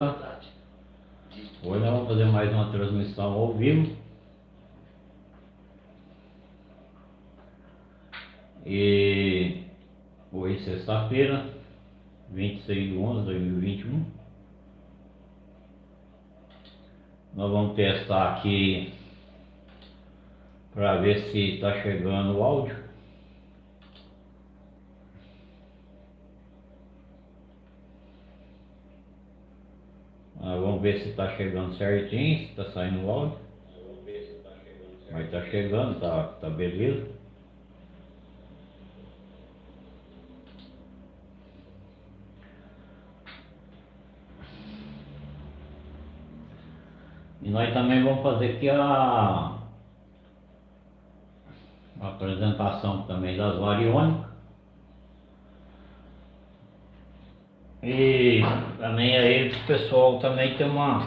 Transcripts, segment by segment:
Hoje nós vamos fazer mais uma transmissão ao vivo. E hoje sexta-feira, 26 de 11 de 2021. Nós vamos testar aqui para ver se está chegando o áudio. Ah, vamos ver se está chegando certinho, se está saindo o áudio. Mas está chegando, tá, tá beleza. E nós também vamos fazer aqui a, a apresentação também das variônicas. E também aí o pessoal também tem uma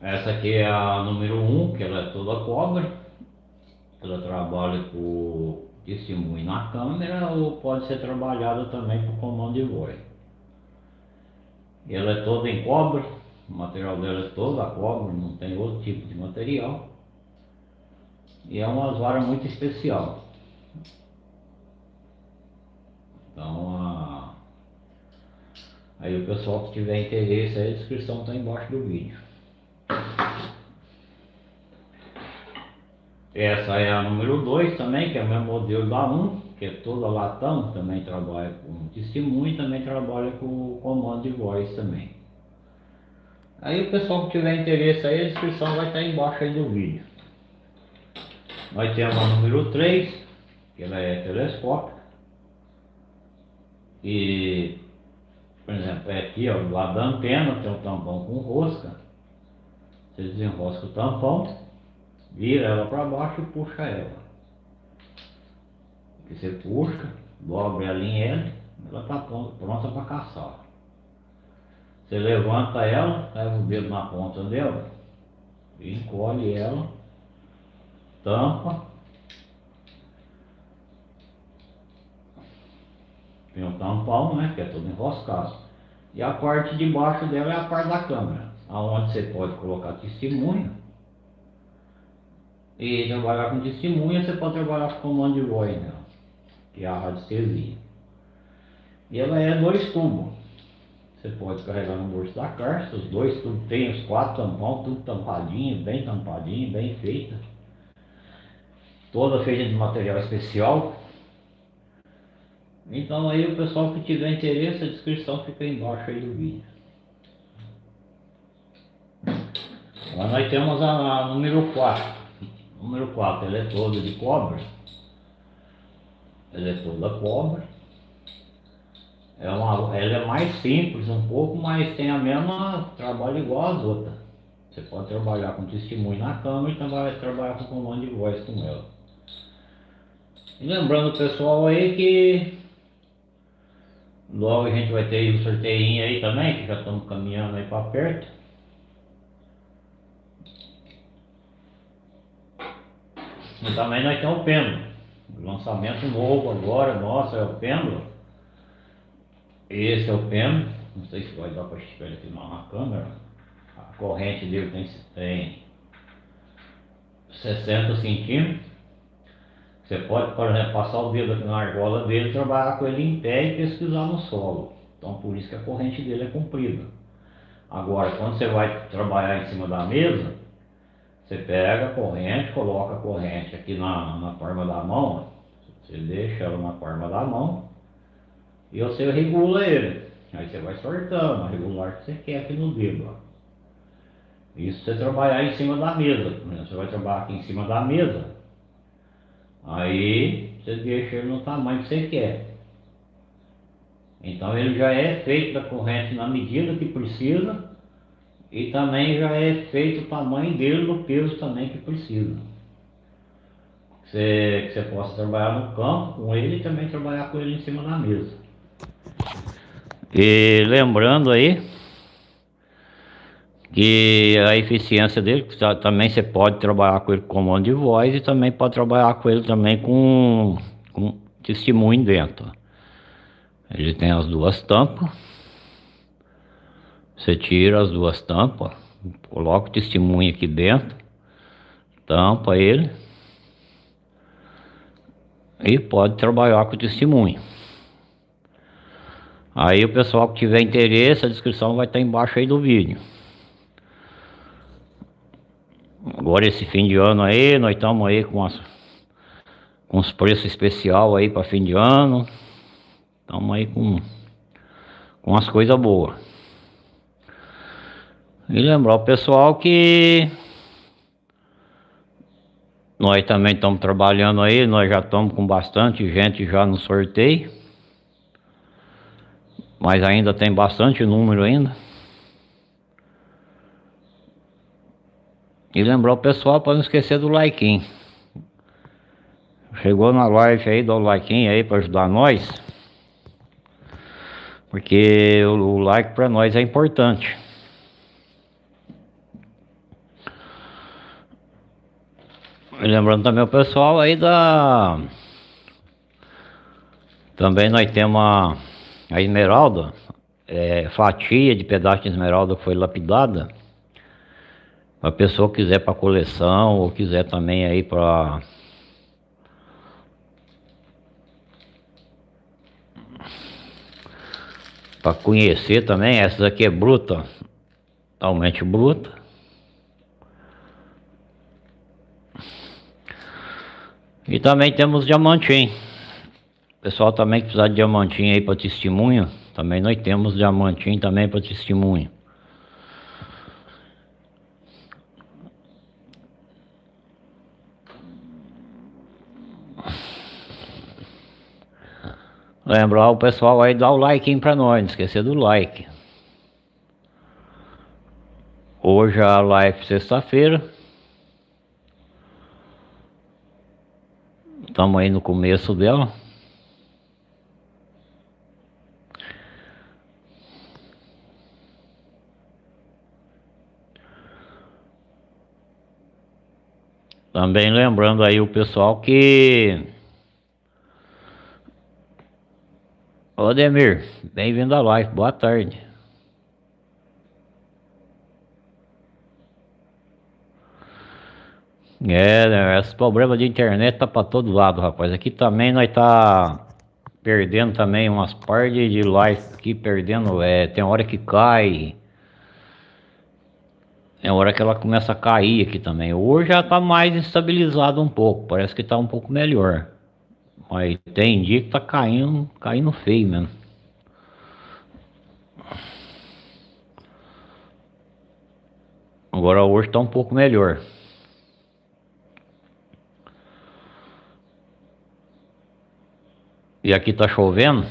Essa aqui é a número 1, um, que ela é toda cobre. Ela trabalha com na câmera ou pode ser trabalhada também por comando de voz. Ela é toda em cobre, o material dela é toda cobre, não tem outro tipo de material. E é uma vara muito especial. Então, a... aí o pessoal que tiver interesse, a descrição está embaixo do vídeo. Essa é a número 2 também, que é o mesmo modelo da 1, um, que é toda latão, também trabalha com testemunho, também trabalha com comando de voz também. Aí o pessoal que tiver interesse aí, a descrição vai estar embaixo aí do vídeo. Nós temos a número 3, que ela é telescópica. E, por exemplo, é aqui, ó, do lado da antena tem um tampão com rosca. Você desenrosca o tampão vira ela para baixo e puxa ela. Que você puxa, dobra ela em L, ela está pronta para caçar. Você levanta ela, leva o dedo na ponta dela, encolhe ela, tampa. Tem um tampão, né, que é todo enroscado. E a parte de baixo dela é a parte da câmera, aonde você pode colocar testemunha e trabalhar com testemunha, você pode trabalhar com comando de né? que é a radiestesia. E ela é dois tubos. Você pode carregar no bolso da carta, os dois tubos tem os quatro tampões, tudo tampadinho, bem tampadinho, bem feita. Toda feita de material especial. Então aí o pessoal que tiver interesse, a descrição fica embaixo aí do vídeo. Agora nós temos a, a número 4. Número 4, ela é toda de cobre. Ela é toda cobre. É uma, ela é mais simples um pouco, mas tem a mesma trabalho igual às outras. Você pode trabalhar com testemunho na câmera e também trabalhar com comando de voz com ela. E lembrando pessoal aí que logo a gente vai ter um sorteio aí também, que já estamos caminhando aí para perto. Também nós temos o pêndulo. Lançamento novo agora, nossa, é o pêndulo. Esse é o pêndulo. Não sei se vai dar para estiver aqui na câmera. A corrente dele tem, tem 60 centímetros. Você pode, por exemplo, passar o dedo aqui na argola dele, trabalhar com ele em pé e pesquisar no solo. Então por isso que a corrente dele é comprida. Agora, quando você vai trabalhar em cima da mesa, você pega a corrente, coloca a corrente aqui na, na da mão, você deixa ela na palma da mão e você regula ele. Aí você vai sortando, regular que você quer aqui no dedo. Isso você trabalhar em cima da mesa. Você vai trabalhar aqui em cima da mesa. Aí você deixa ele no tamanho que você quer. Então ele já é feito da corrente na medida que precisa e também já é feito o tamanho dele do peso também que precisa. Que você, que você possa trabalhar no campo com ele e também trabalhar com ele em cima da mesa. E lembrando aí que a eficiência dele, também você pode trabalhar com ele com comando de voz e também pode trabalhar com ele também com, com testemunho dentro. Ele tem as duas tampas. Você tira as duas tampas, coloca o testemunho aqui dentro, tampa ele e pode trabalhar com o testemunho. Aí o pessoal que tiver interesse, a descrição vai estar embaixo aí do vídeo. Agora esse fim de ano aí, nós estamos aí com, as, com os preços especial aí para fim de ano. Estamos aí com, com as coisas boas. E lembrar o pessoal que nós também estamos trabalhando aí, nós já estamos com bastante gente já no sorteio. Mas ainda tem bastante número ainda. E lembrar o pessoal para não esquecer do like. Chegou na live aí, dá o like aí para ajudar nós. Porque o, like para nós é importante. E lembrando também o pessoal aí da... Também nós temos a, a esmeralda, é, fatia de pedaço de esmeralda que foi lapidada a pessoa quiser para coleção ou quiser também aí para para conhecer também, essa aqui é bruta, totalmente bruta. E também temos diamantim. Pessoal também que precisar de diamantim aí para testemunho, também nós temos diamantim também para testemunho. Lembrar o pessoal aí dar o like pra nós, não esquecer do like. Hoje a live sexta-feira. Estamos aí no começo dela. Também lembrando aí o pessoal que Ô Demir, bem-vindo à live, boa tarde. É, né, esse problema de internet tá para todo lado, rapaz. Aqui também nós tá perdendo também umas partes de live aqui, perdendo, é, tem hora que cai. Tem hora que ela começa a cair aqui também. Hoje já tá mais estabilizado um pouco, parece que tá um pouco melhor. Mas tem dia que tá caindo, caindo feio mesmo. Agora hoje tá um pouco melhor. E aqui tá chovendo.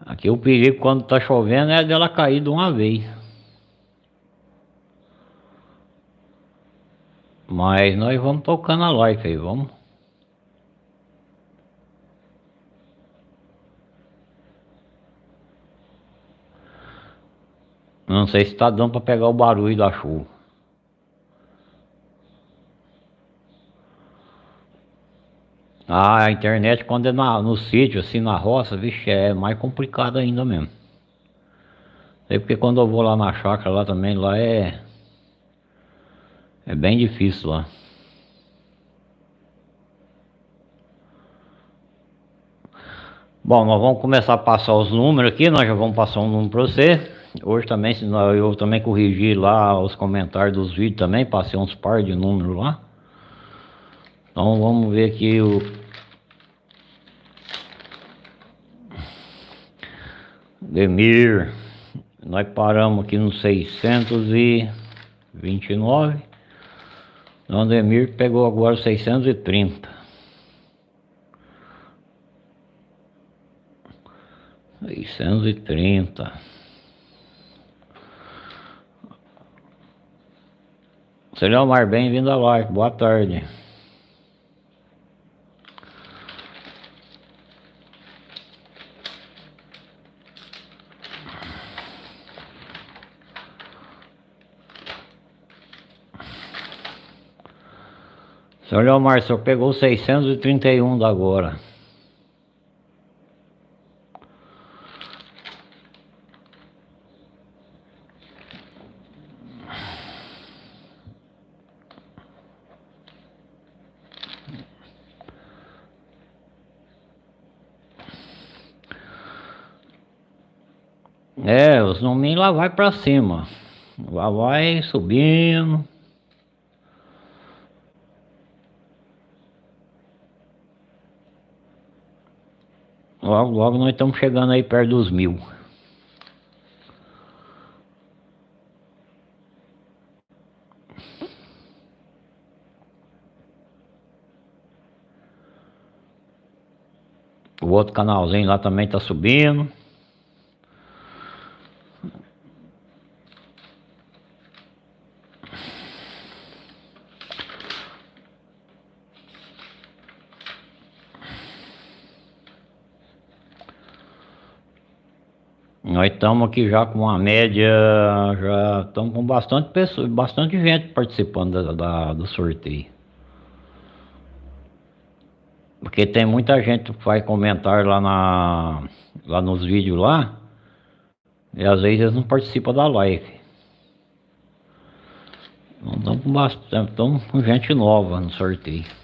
Aqui o perigo quando tá chovendo é dela cair de uma vez. Mas nós vamos tocando a live aí, vamos. Não sei se está dando para pegar o barulho da chuva. Ah, a internet quando é na, no sítio, assim, na roça, vixe, é mais complicado ainda mesmo. Sei porque quando eu vou lá na chácara lá também, lá é... É bem difícil lá. Bom, nós vamos começar a passar os números aqui, nós já vamos passar um número para você. Hoje também, eu também corrigi lá os comentários dos vídeos também, passei uns par de números lá. Então vamos ver aqui o... Demir, nós paramos aqui no 629. Então Demir pegou agora 630. 630. Mar, bem-vindo à live, boa tarde. Senhor Leomar, o senhor pegou 631 da agora. É, os nominhos lá vai pra cima. Lá vai subindo. Logo, logo nós estamos chegando aí perto dos mil. O outro canalzinho lá também está subindo. Nós estamos aqui já com uma média, já estamos com bastante pessoas, bastante gente participando da, da, do sorteio. Porque tem muita gente que vai comentar lá, na, lá nos vídeos lá, e às vezes eles não participam da live. Então estamos com bastante, estamos com gente nova no sorteio.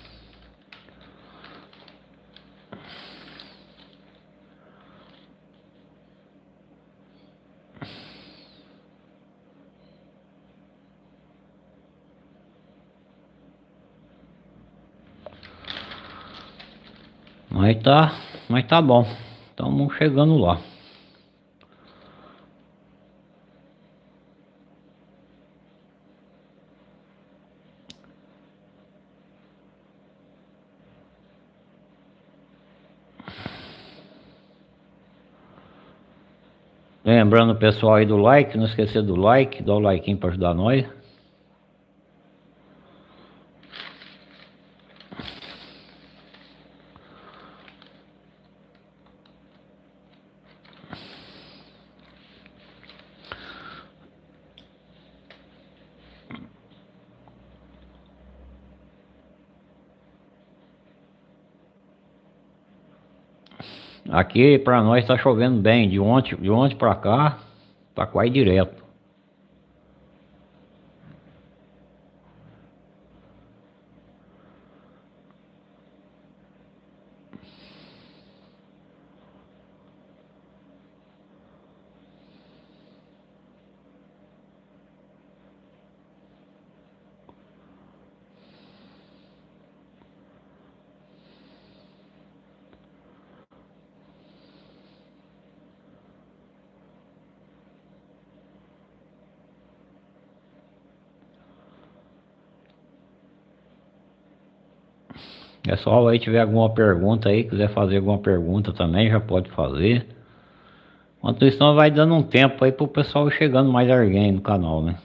Mas tá, mas tá bom. Estamos chegando lá. Lembrando pessoal aí do like, não esquecer do like, dá o like para ajudar nós. Aqui para nós está chovendo bem, de ontem, de ontem para cá, tá quase direto. Pessoal aí tiver alguma pergunta aí, quiser fazer alguma pergunta também, já pode fazer. Enquanto isso, vai dando um tempo aí pro pessoal chegando mais alguém no canal, né?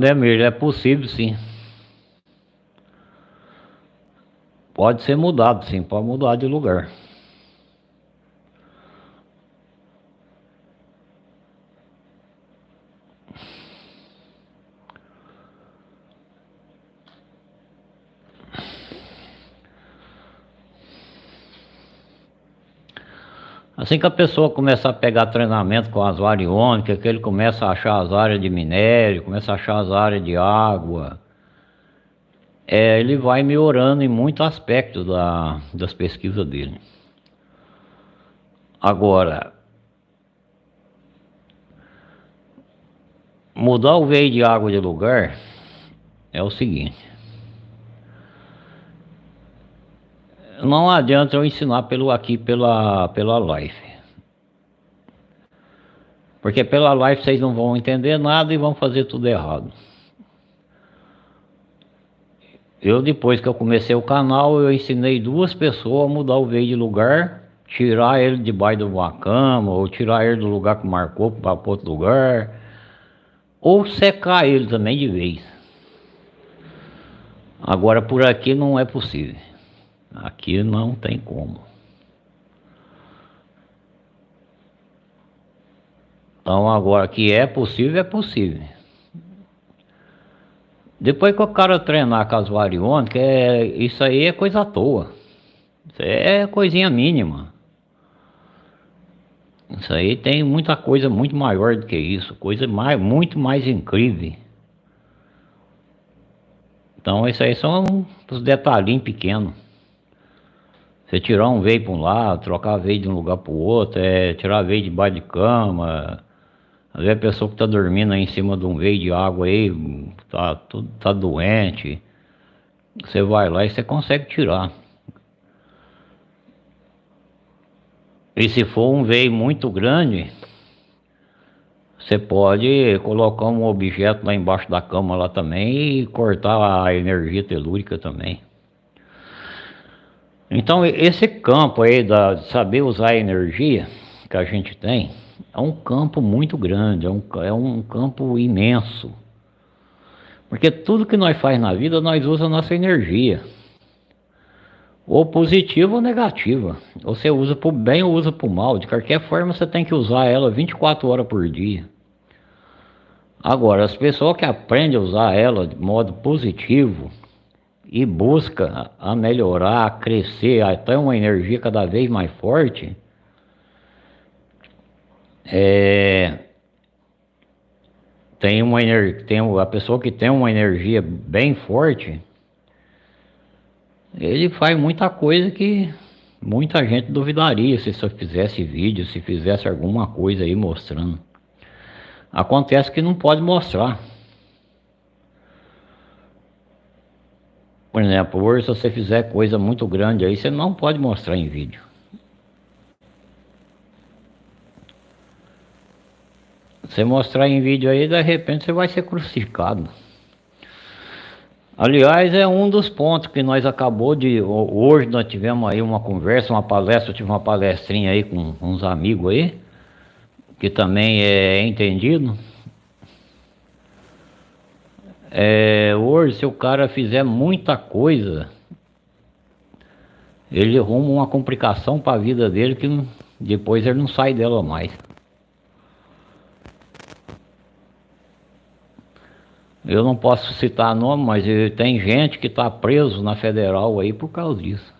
Ademir, é possível sim. Pode ser mudado sim, pode mudar de lugar. Assim que a pessoa começar a pegar treinamento com as variônicas, que ele começa a achar as áreas de minério, começa a achar as áreas de água, é, ele vai melhorando em muitos aspectos da, das pesquisas dele. Agora, mudar o veio de água de lugar é o seguinte. Não adianta eu ensinar pelo aqui pela pela live. Porque pela live vocês não vão entender nada e vão fazer tudo errado. Eu depois que eu comecei o canal, eu ensinei duas pessoas a mudar o veio de lugar tirar ele debaixo de uma cama, ou tirar ele do lugar que marcou para outro lugar, ou secar ele também de vez. Agora por aqui não é possível. Aqui não tem como. Então agora que é possível, é possível. Depois que o cara treinar com as variônicas, é, isso aí é coisa à toa. Isso é coisinha mínima. Isso aí tem muita coisa muito maior do que isso, coisa mais, muito mais incrível. Então isso aí são os detalhinhos pequenos. Você tirar um veio para um lado, trocar veio de um lugar para o outro, é, tirar veio debaixo de cama. Às vezes a pessoa que está dormindo aí em cima de um veio de água aí, tá, tudo, tá doente. Você vai lá e você consegue tirar. E se for um veio muito grande, você pode colocar um objeto lá embaixo da cama lá também e cortar a energia telúrica também. Então esse campo aí da de saber usar a energia que a gente tem é um campo muito grande, é um, é um campo imenso. Porque tudo que nós faz na vida nós usa a nossa energia ou positiva ou negativa. Ou você usa para o bem ou usa para o mal. De qualquer forma, você tem que usar ela 24 horas por dia. Agora, as pessoas que aprendem a usar ela de modo positivo e busca a melhorar, a crescer, a ter uma energia cada vez mais forte, é, tem uma tem a pessoa que tem uma energia bem forte, ele faz muita coisa que muita gente duvidaria se só fizesse vídeo, se fizesse alguma coisa aí mostrando. Acontece que não pode mostrar. Por exemplo, hoje se você fizer coisa muito grande aí, você não pode mostrar em vídeo. Você mostrar em vídeo aí, de repente você vai ser crucificado. Aliás, é um dos pontos que nós acabou de... Hoje nós tivemos aí uma conversa, uma palestra, eu tive uma palestrinha aí com uns amigos aí, que também é entendido. É, hoje, se o cara fizer muita coisa, ele arruma uma complicação para a vida dele que depois ele não sai dela mais. Eu não posso citar nome, mas tem gente que está preso na federal aí por causa disso.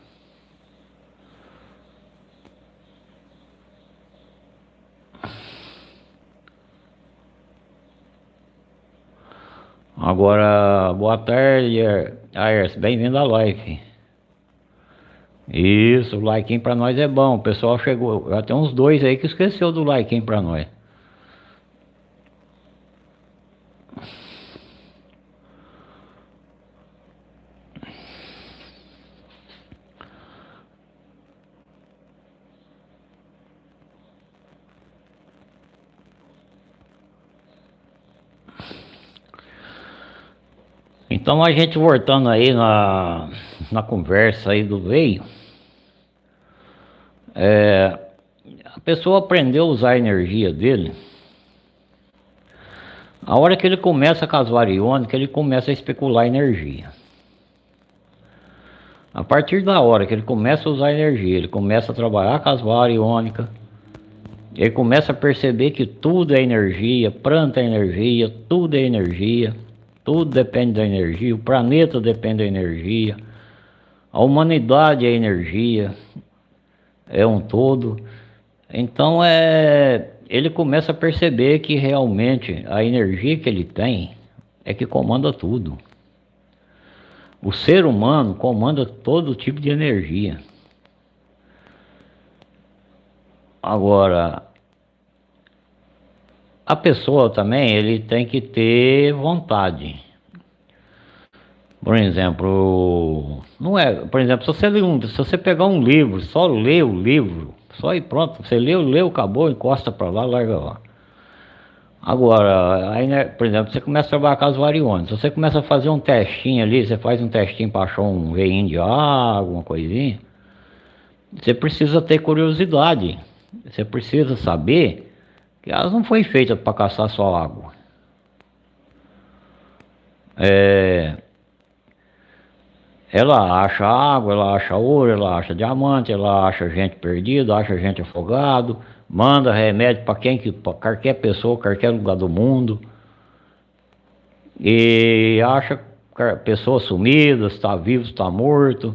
Agora, boa tarde, Ayers, bem-vindo à live. Isso, o like para nós é bom. O pessoal chegou, já tem uns dois aí que esqueceu do like para nós. Então a gente voltando aí na, na conversa aí do veio, é, a pessoa aprendeu a usar a energia dele. A hora que ele começa com as variônicas, ele começa a especular energia. A partir da hora que ele começa a usar energia, ele começa a trabalhar com as variônicas, ele começa a perceber que tudo é energia, planta é energia, tudo é energia. Tudo depende da energia, o planeta depende da energia, a humanidade é energia, é um todo. Então é, ele começa a perceber que realmente a energia que ele tem é que comanda tudo. O ser humano comanda todo tipo de energia. Agora, a pessoa também, ele tem que ter vontade. Por exemplo, não é, por exemplo, se você, se você pegar um livro, só ler o livro, só e pronto, você leu, leu, acabou, encosta para lá, larga lá. Agora, aí, né, por exemplo, você começa a trabalhar com as você começa a fazer um testinho ali, você faz um testinho para achar um veinho de água, uma coisinha, você precisa ter curiosidade. Você precisa saber que elas não foi feitas para caçar só água. É, ela acha água, ela acha ouro, ela acha diamante, ela acha gente perdida, acha gente afogado, manda remédio para quem que para qualquer pessoa, qualquer lugar do mundo. E acha pessoas sumidas, está vivo, está morto.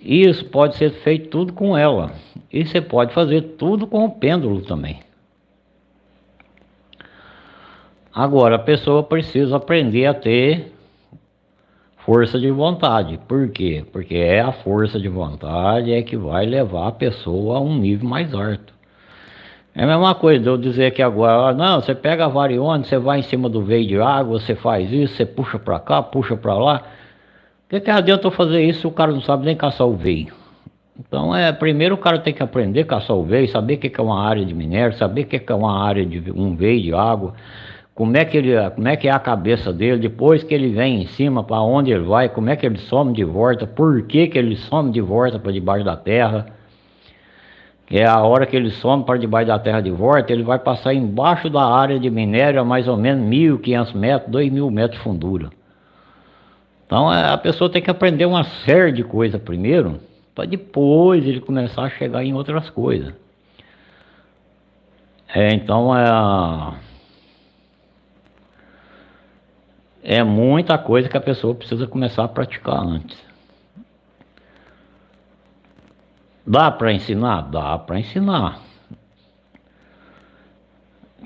Isso pode ser feito tudo com ela. E você pode fazer tudo com o pêndulo também. Agora a pessoa precisa aprender a ter força de vontade. Por quê? Porque é a força de vontade é que vai levar a pessoa a um nível mais alto. É a mesma coisa eu dizer que agora, não, você pega a varione, você vai em cima do veio de água, você faz isso, você puxa para cá, puxa para lá. O que, que adianta eu fazer isso se o cara não sabe nem caçar o veio? Então, é, primeiro o cara tem que aprender a caçar o veio, saber o que, que é uma área de minério, saber o que, que é uma área de um veio de água, como é que ele, como é que é a cabeça dele, depois que ele vem em cima, para onde ele vai, como é que ele some de volta, por que, que ele some de volta para debaixo da terra. É a hora que ele some para debaixo da terra de volta, ele vai passar embaixo da área de minério a mais ou menos 1.500 metros, 2.000 metros de fundura. Então é, a pessoa tem que aprender uma série de coisas primeiro, para depois ele começar a chegar em outras coisas. É, então é é muita coisa que a pessoa precisa começar a praticar antes. Dá para ensinar? Dá para ensinar.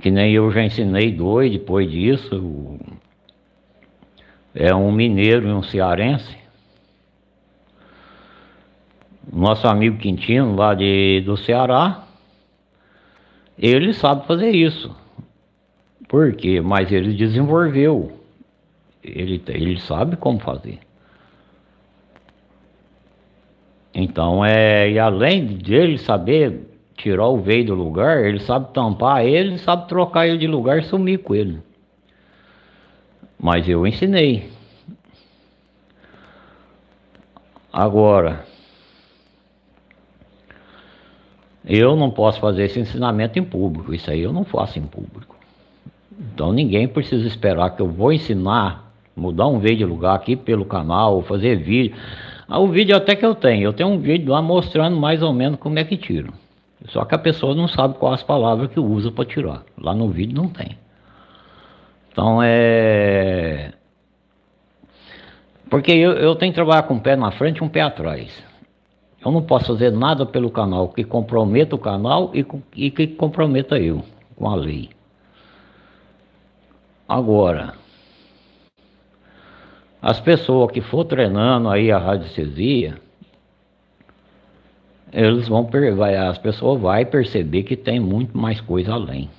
Que nem eu já ensinei dois depois disso. É um mineiro e um cearense. Nosso amigo Quintino, lá de, do Ceará, ele sabe fazer isso. Por quê? Mas ele desenvolveu ele, ele sabe como fazer. Então, é, e além dele saber tirar o veio do lugar, ele sabe tampar ele, sabe trocar ele de lugar e sumir com ele. Mas eu ensinei. Agora, eu não posso fazer esse ensinamento em público, isso aí eu não faço em público. Então ninguém precisa esperar que eu vou ensinar mudar um vídeo de lugar aqui pelo canal, fazer vídeo. Ah, o vídeo até que eu tenho, eu tenho um vídeo lá mostrando mais ou menos como é que tiro. Só que a pessoa não sabe quais as palavras que usa para tirar. Lá no vídeo não tem. Então é. Porque eu, eu tenho que trabalhar com um pé na frente e um pé atrás. Eu não posso fazer nada pelo canal que comprometa o canal e, e que comprometa eu com a lei. Agora, as pessoas que for treinando aí a radiestesia, eles vão vai, as pessoas vão perceber que tem muito mais coisa além.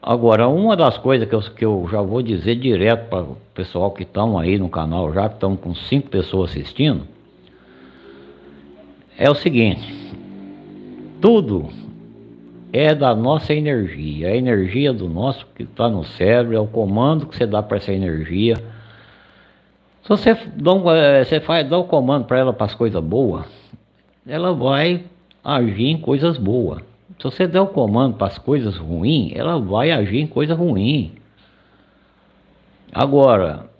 Agora, uma das coisas que eu, que eu já vou dizer direto para o pessoal que estão aí no canal, já que estão com cinco pessoas assistindo, é o seguinte: tudo é da nossa energia, a energia do nosso que está no cérebro, é o comando que você dá para essa energia. Se você dá, um, eh, você faz, dá o comando para ela para as coisas boas, ela vai agir em coisas boas. Se você der o comando para as coisas ruins, ela vai agir em coisa ruim. Agora,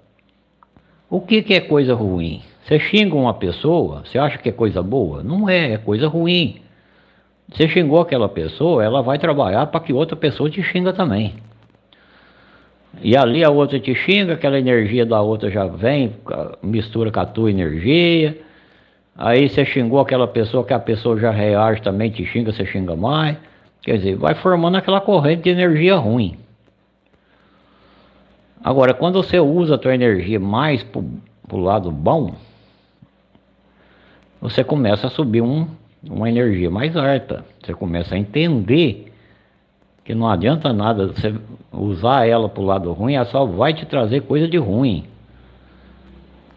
o que, que é coisa ruim? Você xinga uma pessoa, você acha que é coisa boa? Não é, é coisa ruim. Você xingou aquela pessoa, ela vai trabalhar para que outra pessoa te xinga também. E ali a outra te xinga, aquela energia da outra já vem, mistura com a tua energia. Aí você xingou aquela pessoa, que a pessoa já reage também, te xinga, você xinga mais. Quer dizer, vai formando aquela corrente de energia ruim. Agora, quando você usa a tua energia mais para o lado bom, você começa a subir um, uma energia mais alta. Você começa a entender que não adianta nada você usar ela para o lado ruim, ela só vai te trazer coisa de ruim.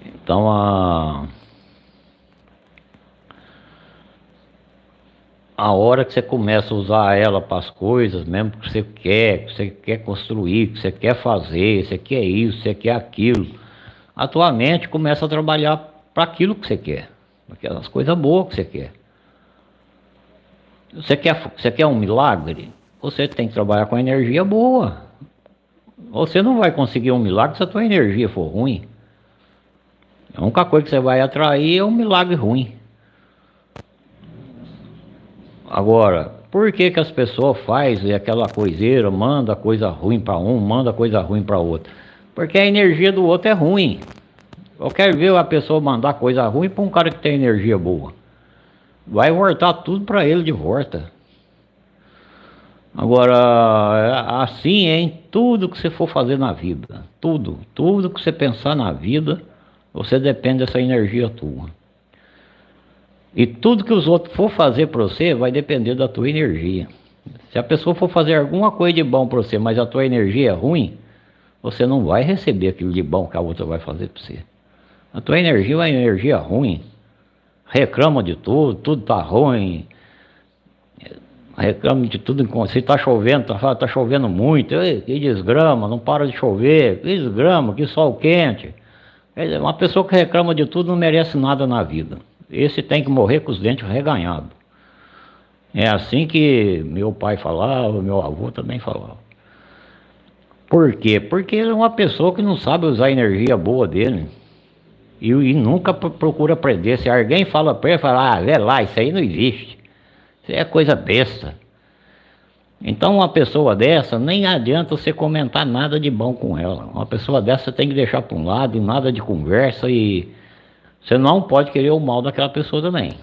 Então a a hora que você começa a usar ela para as coisas, mesmo que você quer, que você quer construir, que você quer fazer, você quer isso, você quer aquilo, a tua mente começa a trabalhar para aquilo que você quer, aquelas coisas boas que você quer. Você quer, você quer um milagre? Você tem que trabalhar com energia boa. Você não vai conseguir um milagre se a tua energia for ruim. A única coisa que você vai atrair é um milagre ruim. Agora, por que, que as pessoas fazem aquela coiseira, manda coisa ruim para um, manda coisa ruim para outro? Porque a energia do outro é ruim. Eu quero ver a pessoa mandar coisa ruim para um cara que tem energia boa. Vai voltar tudo para ele de volta. Agora, assim é em tudo que você for fazer na vida. Tudo, tudo que você pensar na vida, você depende dessa energia tua. E tudo que os outros for fazer para você vai depender da tua energia. Se a pessoa for fazer alguma coisa de bom para você, mas a tua energia é ruim, você não vai receber aquilo de bom que a outra vai fazer para você. A tua energia é uma energia ruim. Reclama de tudo, tudo tá ruim. Reclama de tudo. Se tá chovendo, tá, tá chovendo muito. Ei, que desgrama, não para de chover. Que desgrama, que sol quente. Uma pessoa que reclama de tudo não merece nada na vida. Esse tem que morrer com os dentes reganhados. É assim que meu pai falava, meu avô também falava. Por quê? Porque ele é uma pessoa que não sabe usar a energia boa dele. E, e nunca procura aprender. Se alguém fala para ele, fala, ah, vê lá, isso aí não existe. Isso é coisa besta. Então uma pessoa dessa, nem adianta você comentar nada de bom com ela. Uma pessoa dessa tem que deixar para um lado, e nada de conversa e você não pode querer o mal daquela pessoa também.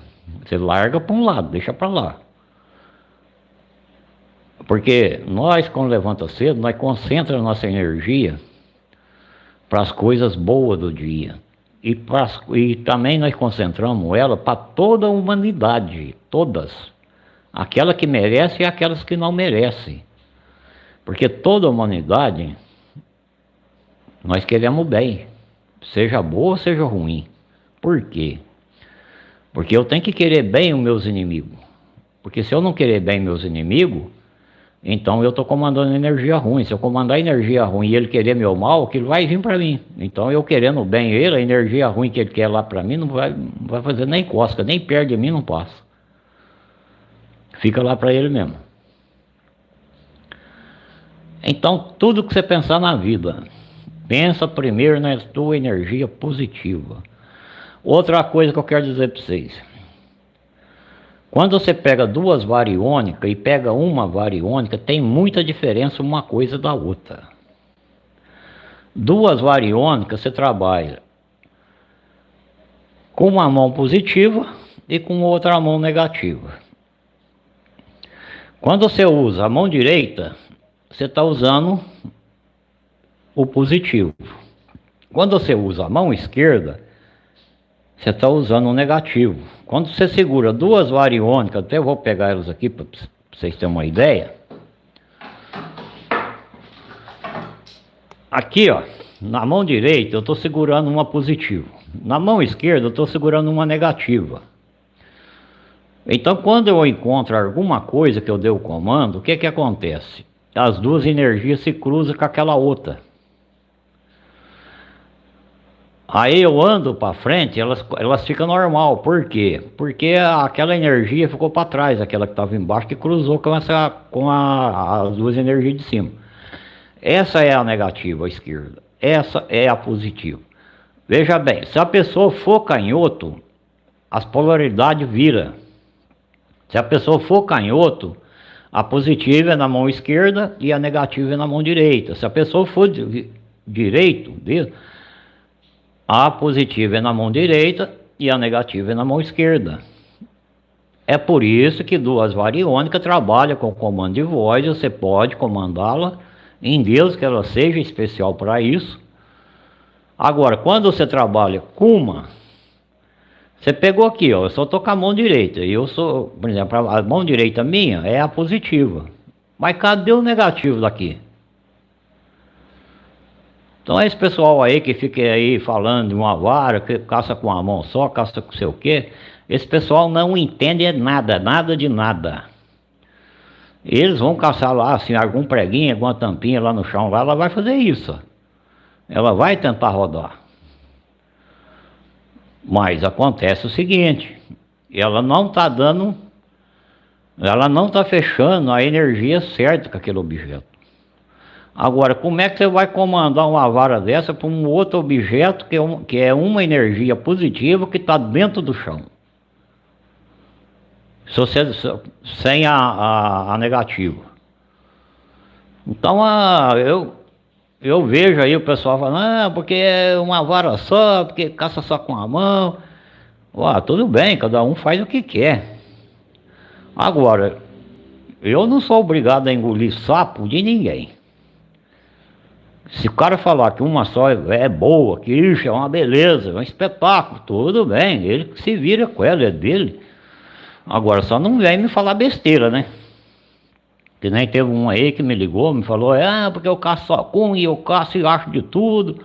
Você larga para um lado, deixa para lá. Porque nós, quando levanta cedo, nós concentramos nossa energia para as coisas boas do dia. E, pra, e também nós concentramos ela para toda a humanidade, todas. Aquela que merece e aquelas que não merecem. Porque toda a humanidade, nós queremos bem. Seja boa ou seja ruim. Por quê? Porque eu tenho que querer bem os meus inimigos. Porque se eu não querer bem meus inimigos, então eu estou comandando energia ruim. Se eu comandar energia ruim e ele querer meu mal, aquilo vai vir para mim. Então eu querendo bem ele, a energia ruim que ele quer lá para mim não vai, não vai fazer nem cosca, nem perto de mim não passa. Fica lá para ele mesmo. Então tudo que você pensar na vida, pensa primeiro na tua energia positiva. Outra coisa que eu quero dizer para vocês. Quando você pega duas variônicas e pega uma variônica, tem muita diferença uma coisa da outra. Duas variônicas você trabalha com uma mão positiva e com outra mão negativa. Quando você usa a mão direita, você está usando o positivo. Quando você usa a mão esquerda, você está usando um negativo. Quando você segura duas variônicas, até vou pegar elas aqui para vocês terem uma ideia. Aqui, ó, na mão direita eu estou segurando uma positiva. Na mão esquerda eu estou segurando uma negativa. Então, quando eu encontro alguma coisa que eu dei o comando, o que que acontece? As duas energias se cruzam com aquela outra. Aí eu ando para frente, elas, elas ficam normal. Por quê? Porque aquela energia ficou para trás, aquela que estava embaixo, que cruzou com, essa, com a, as duas energias de cima. Essa é a negativa, a esquerda. Essa é a positiva. Veja bem, se a pessoa for canhoto, as polaridades viram. Se a pessoa for canhoto, a positiva é na mão esquerda e a negativa é na mão direita. Se a pessoa for direito, a positiva é na mão direita e a negativa é na mão esquerda. É por isso que duas variônicas trabalham com comando de voz, você pode comandá-la em Deus que ela seja especial para isso. Agora, quando você trabalha com uma, você pegou aqui, ó, eu só estou com a mão direita, e eu sou, por exemplo, a mão direita minha é a positiva. Mas cadê o negativo daqui? Então esse pessoal aí que fica aí falando de uma vara, que caça com a mão só, caça com sei o quê, esse pessoal não entende nada, nada de nada. Eles vão caçar lá, assim, algum preguinho, alguma tampinha lá no chão, lá, ela vai fazer isso. Ela vai tentar rodar. Mas acontece o seguinte, ela não está dando, ela não está fechando a energia certa com aquele objeto. Agora, como é que você vai comandar uma vara dessa para um outro objeto que é, um, que é uma energia positiva que está dentro do chão? Se você, sem a, a, a negativa. Então, a, eu, eu vejo aí o pessoal falando, ah, porque é uma vara só, porque caça só com a mão. Ué, tudo bem, cada um faz o que quer. Agora, eu não sou obrigado a engolir sapo de ninguém. Se o cara falar que uma só é boa, que isso é uma beleza, é um espetáculo, tudo bem, ele se vira com ela, é dele. Agora só não vem me falar besteira, né? Que nem teve um aí que me ligou, me falou, ah, porque eu caço só com e eu caço e acho de tudo.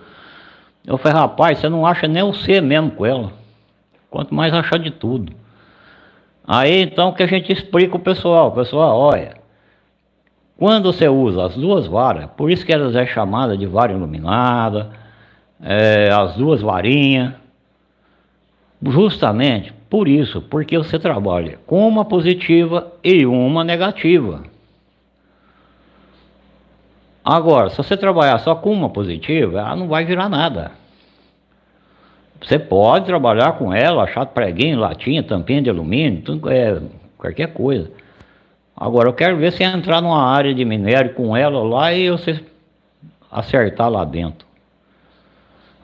Eu falei, rapaz, você não acha nem o ser mesmo com ela. Quanto mais achar de tudo. Aí então que a gente explica o pessoal, pessoal, olha, quando você usa as duas varas, por isso que elas é chamada de vara iluminada, é, as duas varinhas, justamente por isso, porque você trabalha com uma positiva e uma negativa. Agora, se você trabalhar só com uma positiva, ela não vai virar nada. Você pode trabalhar com ela, achar preguinho, latinha, tampinha de alumínio, tudo, é, qualquer coisa. Agora eu quero ver se entrar numa área de minério com ela lá e você acertar lá dentro.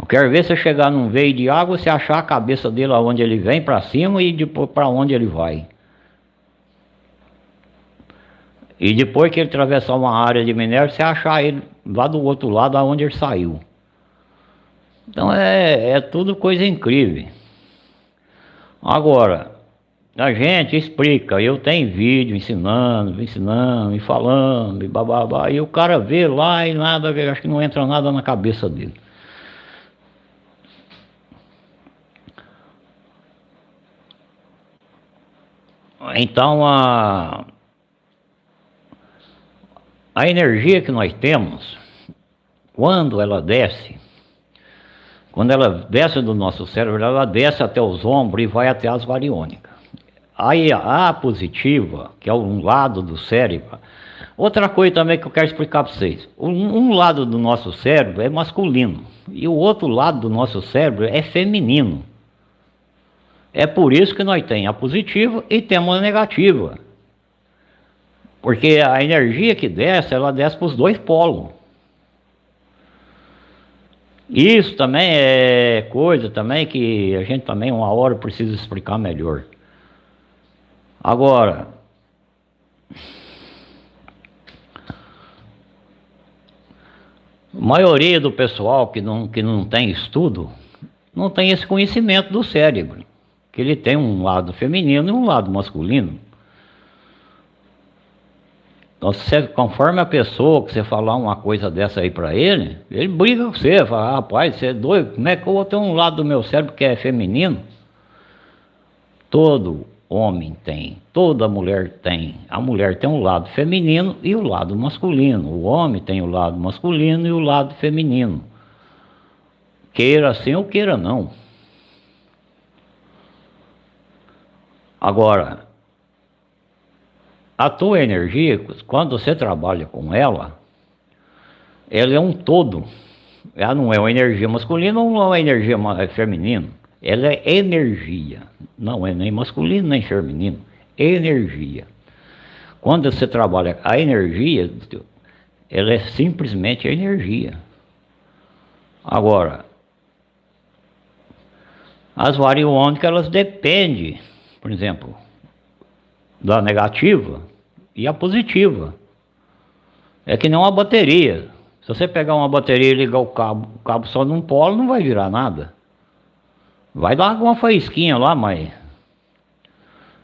Eu quero ver se chegar num veio de água, você achar a cabeça dele aonde ele vem para cima e depois para onde ele vai. E depois que ele atravessar uma área de minério, você achar ele lá do outro lado aonde ele saiu. Então é, é tudo coisa incrível. Agora, a gente explica, eu tenho vídeo ensinando, ensinando, e falando, e bababá, e o cara vê lá e nada, acho que não entra nada na cabeça dele. Então a, a energia que nós temos, quando ela desce, quando ela desce do nosso cérebro, ela desce até os ombros e vai até as variônicas. A positiva, que é um lado do cérebro. Outra coisa também que eu quero explicar para vocês. Um, um, lado do nosso cérebro é masculino e o outro lado do nosso cérebro é feminino. É por isso que nós temos a positiva e temos a negativa. Porque a energia que desce, ela desce para os dois polos. Isso também é coisa também que a gente também uma hora precisa explicar melhor. Agora, a maioria do pessoal que não, que não tem estudo, não tem esse conhecimento do cérebro, que ele tem um lado feminino e um lado masculino. Então, você, conforme a pessoa que você falar uma coisa dessa aí para ele, ele briga com você, fala, rapaz, você é doido, como é que eu vou ter um lado do meu cérebro que é feminino? Todo homem tem, toda mulher tem. A mulher tem um lado feminino e o lado masculino. O homem tem o lado masculino e o lado feminino. Queira sim ou queira não. Agora, a tua energia, quando você trabalha com ela, ela é um todo. Ela não é uma energia masculina ou não é uma energia feminina. Ela é energia, não é nem masculino nem feminino, energia. Quando você trabalha a energia, ela é simplesmente energia. Agora, as variônicas elas dependem, por exemplo, da negativa e a positiva. É que nem uma bateria. Se você pegar uma bateria e ligar o cabo, o cabo só num polo, não vai virar nada. Vai dar alguma faísquinha lá, mas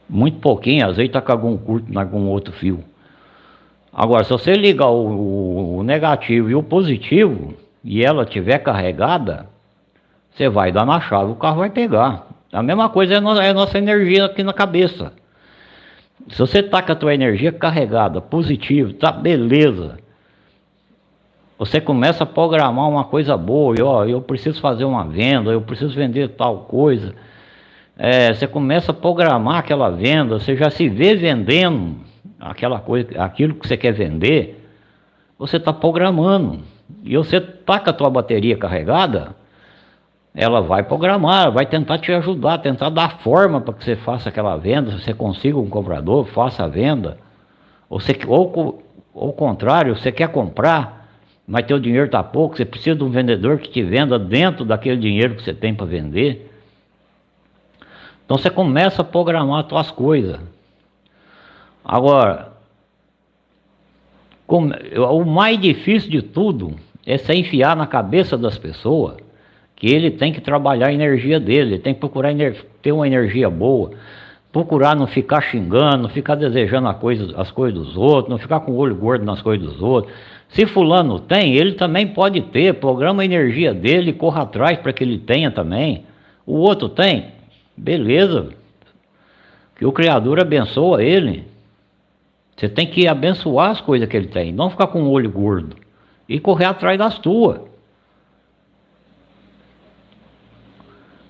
muito pouquinho, às vezes tá com algum curto em algum outro fio. Agora, se você ligar o, o, negativo e o positivo e ela tiver carregada, você vai dar na chave, o carro vai pegar. A mesma coisa é, é a nossa energia aqui na cabeça. Se você tá com a tua energia carregada, positivo, tá beleza. Você começa a programar uma coisa boa, e, ó, eu preciso fazer uma venda, eu preciso vender tal coisa. É, você começa a programar aquela venda, você já se vê vendendo aquela coisa, aquilo que você quer vender, você está programando. E você está com a tua bateria carregada, ela vai programar, vai tentar te ajudar, tentar dar forma para que você faça aquela venda, você consiga um comprador, faça a venda. Ou, você, ou, ou ao contrário, você quer comprar, mas teu dinheiro está pouco, você precisa de um vendedor que te venda dentro daquele dinheiro que você tem para vender. Então você começa a programar as tuas coisas. Agora, o mais difícil de tudo é se enfiar na cabeça das pessoas que ele tem que trabalhar a energia dele, tem que procurar ter uma energia boa, procurar não ficar xingando, não ficar desejando coisa, as coisas dos outros, não ficar com o olho gordo nas coisas dos outros. Se fulano tem, ele também pode ter, programa a energia dele, corra atrás para que ele tenha também. O outro tem, beleza, que o Criador abençoa ele. Você tem que abençoar as coisas que ele tem, não ficar com o olho gordo e correr atrás das tuas.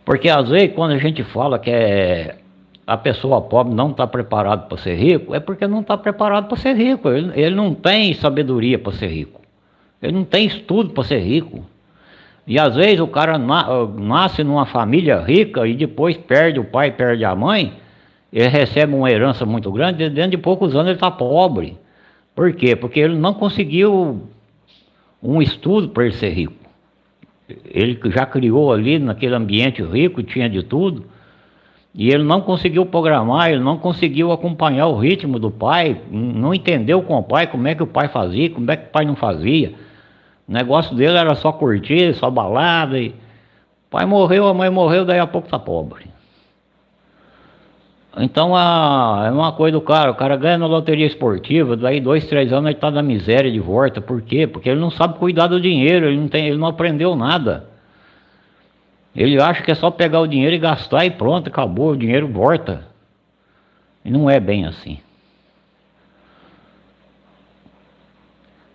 Porque às vezes quando a gente fala que é, a pessoa pobre não está preparada para ser rico, é porque não está preparado para ser rico. Ele, ele não tem sabedoria para ser rico. Ele não tem estudo para ser rico. E às vezes o cara na, nasce numa família rica e depois perde o pai, perde a mãe, ele recebe uma herança muito grande, e dentro de poucos anos ele está pobre. Por quê? Porque ele não conseguiu um estudo para ele ser rico. Ele já criou ali naquele ambiente rico, tinha de tudo, e ele não conseguiu programar, ele não conseguiu acompanhar o ritmo do pai, não entendeu com o pai como é que o pai fazia, como é que o pai não fazia. O negócio dele era só curtir, só balada. E... O pai morreu, a mãe morreu, daí a pouco tá pobre. Então a, é uma coisa do cara, o cara ganha na loteria esportiva, daí dois, três anos ele está na miséria de volta. Por quê? Porque ele não sabe cuidar do dinheiro, ele não, tem, ele não aprendeu nada. Ele acha que é só pegar o dinheiro e gastar e pronto, acabou, o dinheiro volta. E não é bem assim.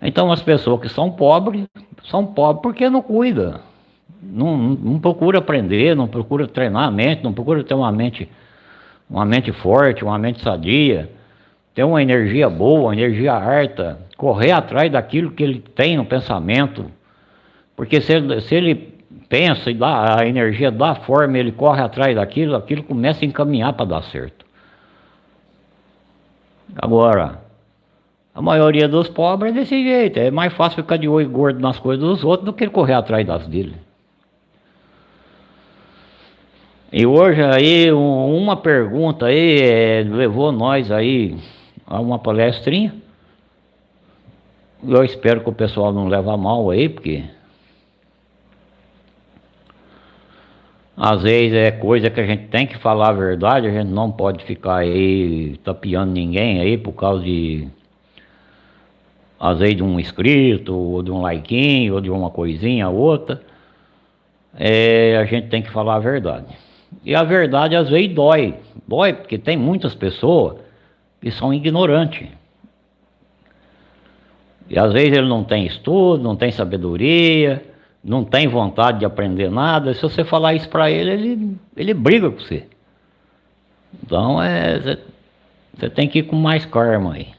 Então as pessoas que são pobres, são pobres porque não cuida. Não, não, procura aprender, não procura treinar a mente, não procura ter uma mente uma mente forte, uma mente sadia, ter uma energia boa, uma energia harta, correr atrás daquilo que ele tem no pensamento, porque se se ele pensa e dá a energia dá forma, ele corre atrás daquilo, aquilo começa a encaminhar para dar certo. Agora, a maioria dos pobres é desse jeito, é mais fácil ficar de olho gordo nas coisas dos outros do que correr atrás das dele. E hoje aí uma pergunta aí é, levou nós aí a uma palestrinha. Eu espero que o pessoal não leve a mal aí, porque às vezes é coisa que a gente tem que falar a verdade, a gente não pode ficar aí tapeando ninguém aí por causa de às vezes de um inscrito, ou de um like, ou de uma coisinha, outra. É, a gente tem que falar a verdade. E a verdade às vezes dói. Dói porque tem muitas pessoas que são ignorantes. E às vezes ele não tem estudo, não tem sabedoria, não tem vontade de aprender nada. Se você falar isso para ele, ele, ele briga com você. Então é, você, tem que ir com mais karma aí.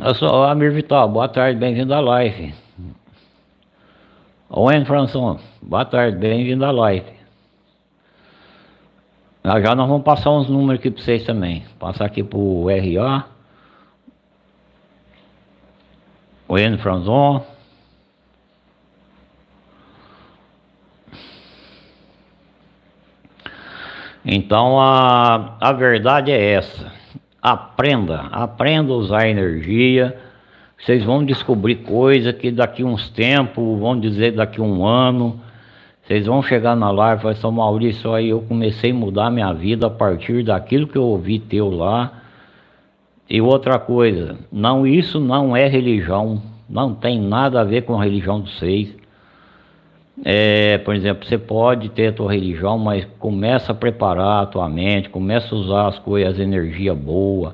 Eu sou o Amir Vital, boa tarde, bem-vindo à live. Owen Françon, boa tarde, bem-vindo à live. Já, já nós vamos passar uns números aqui para vocês também. Passar aqui para o RA. Owen Franzon. Então a, a verdade é essa. Aprenda, aprenda a usar energia. Vocês vão descobrir coisa que daqui uns tempos, vão dizer daqui um ano, vocês vão chegar na live e falar, São Maurício, aí eu comecei a mudar minha vida a partir daquilo que eu ouvi teu lá. E outra coisa, não, isso não é religião, não tem nada a ver com a religião de vocês. É, por exemplo, você pode ter a tua religião, mas começa a preparar a tua mente, começa a usar as coisas, as energias boas.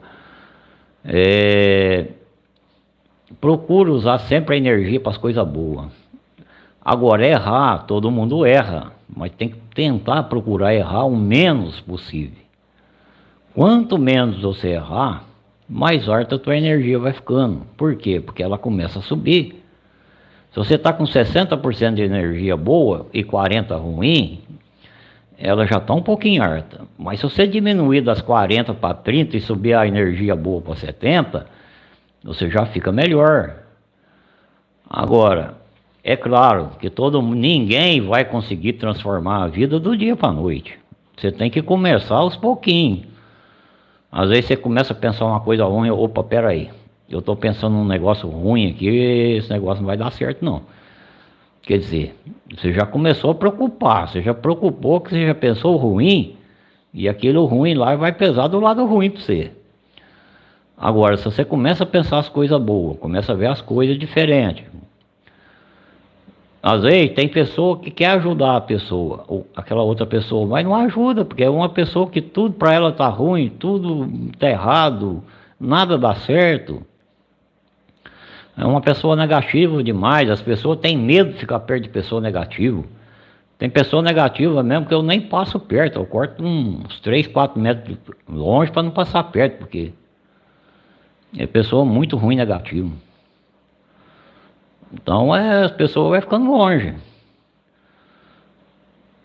É, procura usar sempre a energia para as coisas boas. Agora, errar, todo mundo erra, mas tem que tentar procurar errar o menos possível. Quanto menos você errar, mais alta a tua energia vai ficando. Por quê? Porque ela começa a subir. Se você está com 60% de energia boa e 40% ruim, ela já está um pouquinho alta. Mas se você diminuir das 40 para 30 e subir a energia boa para 70, você já fica melhor. Agora, é claro que todo ninguém vai conseguir transformar a vida do dia para a noite. Você tem que começar aos pouquinhos. Às vezes você começa a pensar uma coisa ruim, opa, peraí, eu estou pensando num negócio ruim aqui, esse negócio não vai dar certo não. Quer dizer, você já começou a preocupar, você já preocupou que você já pensou ruim, e aquilo ruim lá vai pesar do lado ruim para você. Agora, se você começa a pensar as coisas boas, começa a ver as coisas diferentes. Às vezes tem pessoa que quer ajudar a pessoa, ou aquela outra pessoa, mas não ajuda, porque é uma pessoa que tudo para ela tá ruim, tudo tá errado, nada dá certo. É uma pessoa negativa demais, as pessoas têm medo de ficar perto de pessoa negativa. Tem pessoa negativa mesmo que eu nem passo perto, eu corto uns 3, 4 metros longe para não passar perto, porque é pessoa muito ruim negativa. Então é, as pessoas vão ficando longe.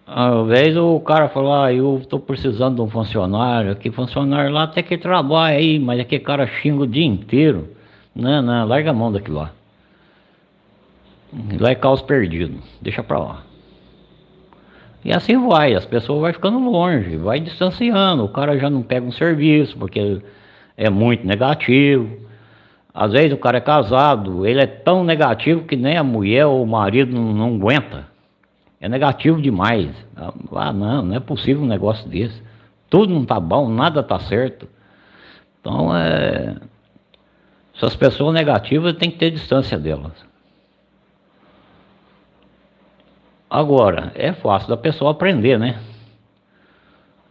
Às vezes o cara fala, ah, eu estou precisando de um funcionário, que funcionário lá até que trabalha aí, mas aquele cara xinga o dia inteiro. Não, não, larga a mão daquilo lá. Lá é caos perdido, deixa pra lá. E assim vai, as pessoas vão ficando longe, vai distanciando, o cara já não pega um serviço, porque é muito negativo. Às vezes o cara é casado, ele é tão negativo que nem a mulher ou o marido não, não aguenta. É negativo demais. Ah, não, não é possível um negócio desse. Tudo não tá bom, nada tá certo. Então, é... essas pessoas negativas tem que ter distância delas. Agora, é fácil da pessoa aprender, né?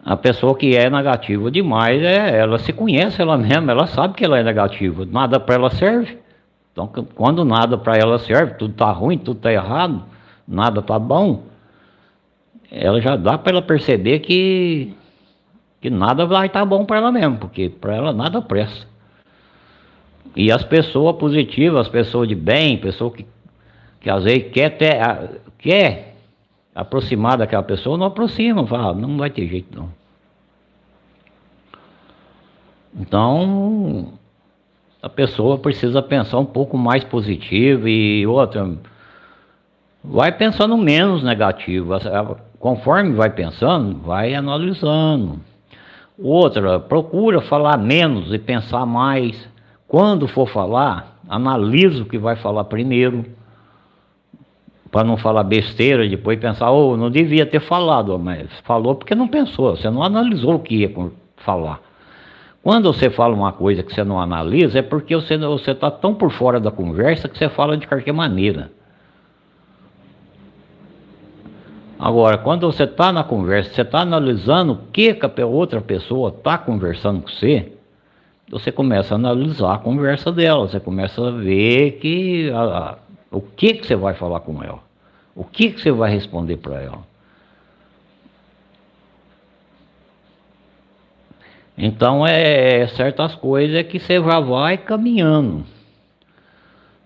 A pessoa que é negativa demais, é, ela se conhece ela mesma, ela sabe que ela é negativa, nada para ela serve. Então, quando nada para ela serve, tudo está ruim, tudo está errado, nada está bom, ela já dá para ela perceber que, que nada vai estar tá bom para ela mesmo, porque para ela nada presta. E as pessoas positivas, as pessoas de bem, pessoas que, que às vezes quer, ter, quer aproximar daquela pessoa, não aproxima, fala, não vai ter jeito não. Então, a pessoa precisa pensar um pouco mais positivo e outra, vai pensando menos negativo. Conforme vai pensando, vai analisando. Outra, procura falar menos e pensar mais. Quando for falar, analisa o que vai falar primeiro para não falar besteira e depois pensar, oh, não devia ter falado, mas falou porque não pensou, você não analisou o que ia falar. Quando você fala uma coisa que você não analisa, é porque você está tão por fora da conversa que você fala de qualquer maneira. Agora, quando você está na conversa, você está analisando o que a outra pessoa está conversando com você, você começa a analisar a conversa dela, você começa a ver que a, o que, que você vai falar com ela? O que, que você vai responder para ela? Então, é, é certas coisas que você já vai caminhando.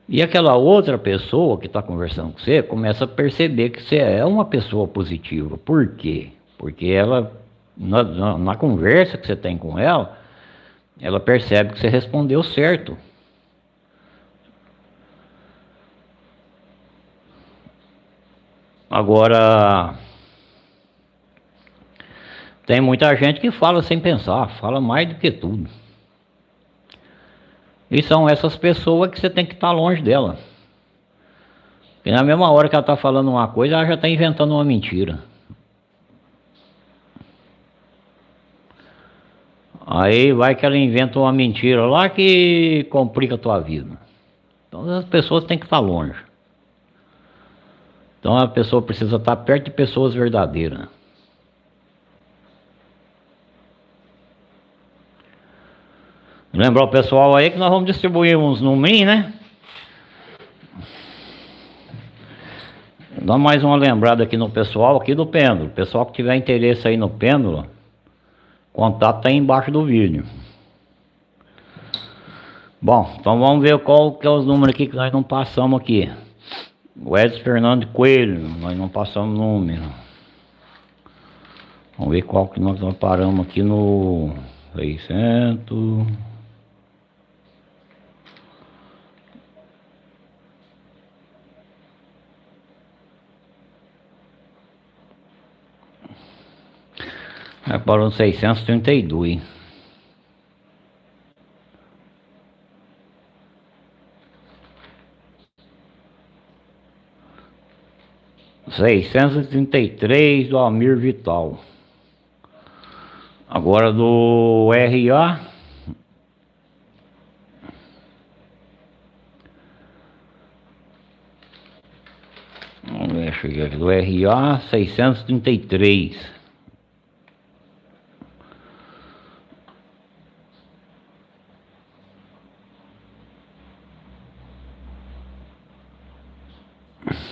E aquela outra pessoa que está conversando com você começa a perceber que você é uma pessoa positiva. Por quê? Porque ela, na, na, na conversa que você tem com ela, ela percebe que você respondeu certo. Agora, tem muita gente que fala sem pensar, fala mais do que tudo. E são essas pessoas que você tem que estar longe dela. E na mesma hora que ela está falando uma coisa, ela já está inventando uma mentira. Aí vai que ela inventa uma mentira lá que complica a tua vida. Então as pessoas têm que estar longe. Então a pessoa precisa estar perto de pessoas verdadeiras. Lembrar o pessoal aí que nós vamos distribuir uns números, né? Dá mais uma lembrada aqui no pessoal aqui do pêndulo. Pessoal que tiver interesse aí no pêndulo, contato tá aí embaixo do vídeo. Bom, então vamos ver qual que é os números aqui que nós não passamos aqui. O Edson Fernando Coelho, nós não passamos número. Vamos ver qual que nós paramos aqui no 600... Aí parou no 632. 633 do Almir Vital. Agora do RA. Vamos ver, cheguei aqui do RA 633.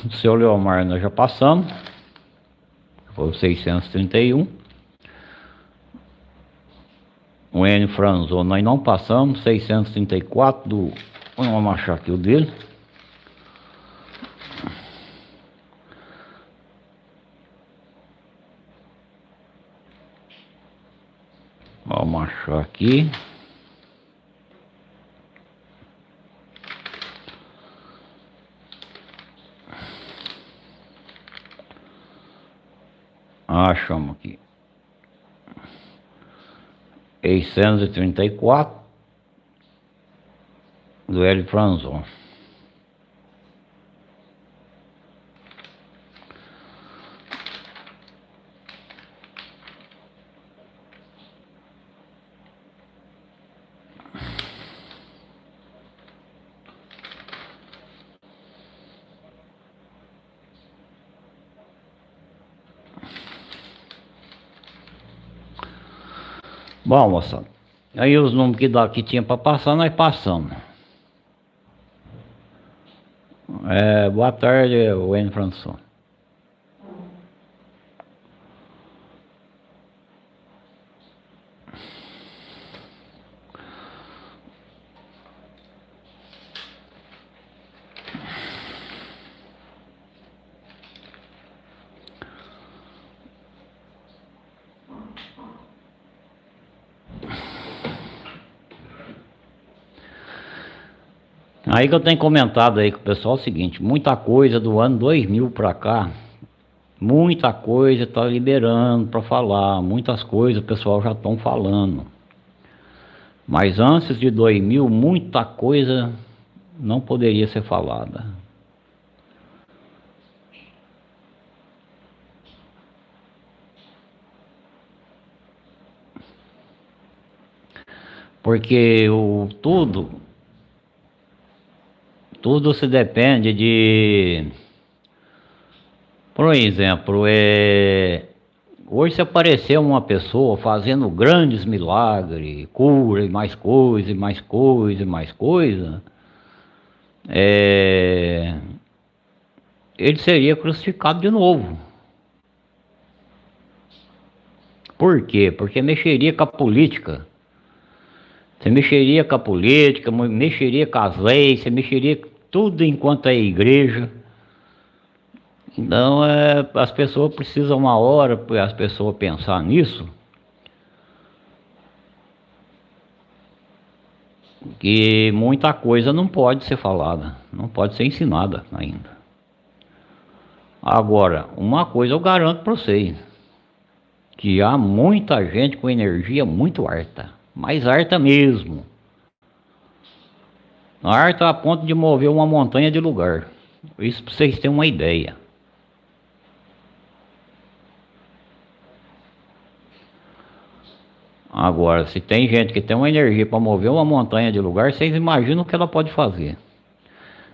Do seu Leomar nós já passamos. Foi o 631. O N Franzo nós não passamos. 634 do. Vamos achar aqui o dele. Vamos achar aqui. Achamos aqui. 634 do Hélio Franzon. Bom, moçada, aí os números que, dá, que tinha para passar, nós passamos. É, boa tarde, Wayne François. Aí que eu tenho comentado aí com o pessoal é o seguinte, muita coisa do ano 2000 para cá, muita coisa está liberando para falar, muitas coisas o pessoal já estão falando. Mas antes de 2000, muita coisa não poderia ser falada. Porque o tudo tudo se depende de. Por exemplo, é... hoje se aparecer uma pessoa fazendo grandes milagres, cura e mais coisa, e mais coisa, e mais coisa, é... ele seria crucificado de novo. Por quê? Porque mexeria com a política. Você mexeria com a política, mexeria com as leis, você mexeria tudo enquanto é igreja. Então é, as pessoas precisam uma hora para as pessoas pensar nisso. Que muita coisa não pode ser falada, não pode ser ensinada ainda. Agora, uma coisa eu garanto para vocês, que há muita gente com energia muito harta, mais harta mesmo. A ar está a ponto de mover uma montanha de lugar. Isso para vocês terem uma ideia. Agora, se tem gente que tem uma energia para mover uma montanha de lugar, vocês imaginam o que ela pode fazer.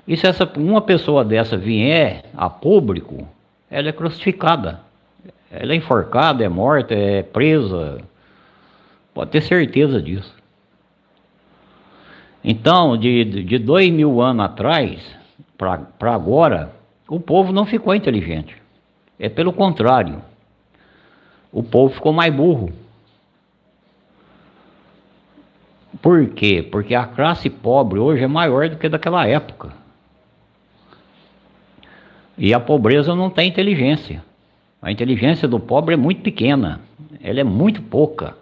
E se essa, uma pessoa dessa vier a público, ela é crucificada. Ela é enforcada, é morta, é presa. Pode ter certeza disso. Então, de, de dois mil anos atrás para agora, o povo não ficou inteligente. É pelo contrário. O povo ficou mais burro. Por quê? Porque a classe pobre hoje é maior do que daquela época. E a pobreza não tem inteligência. A inteligência do pobre é muito pequena, ela é muito pouca.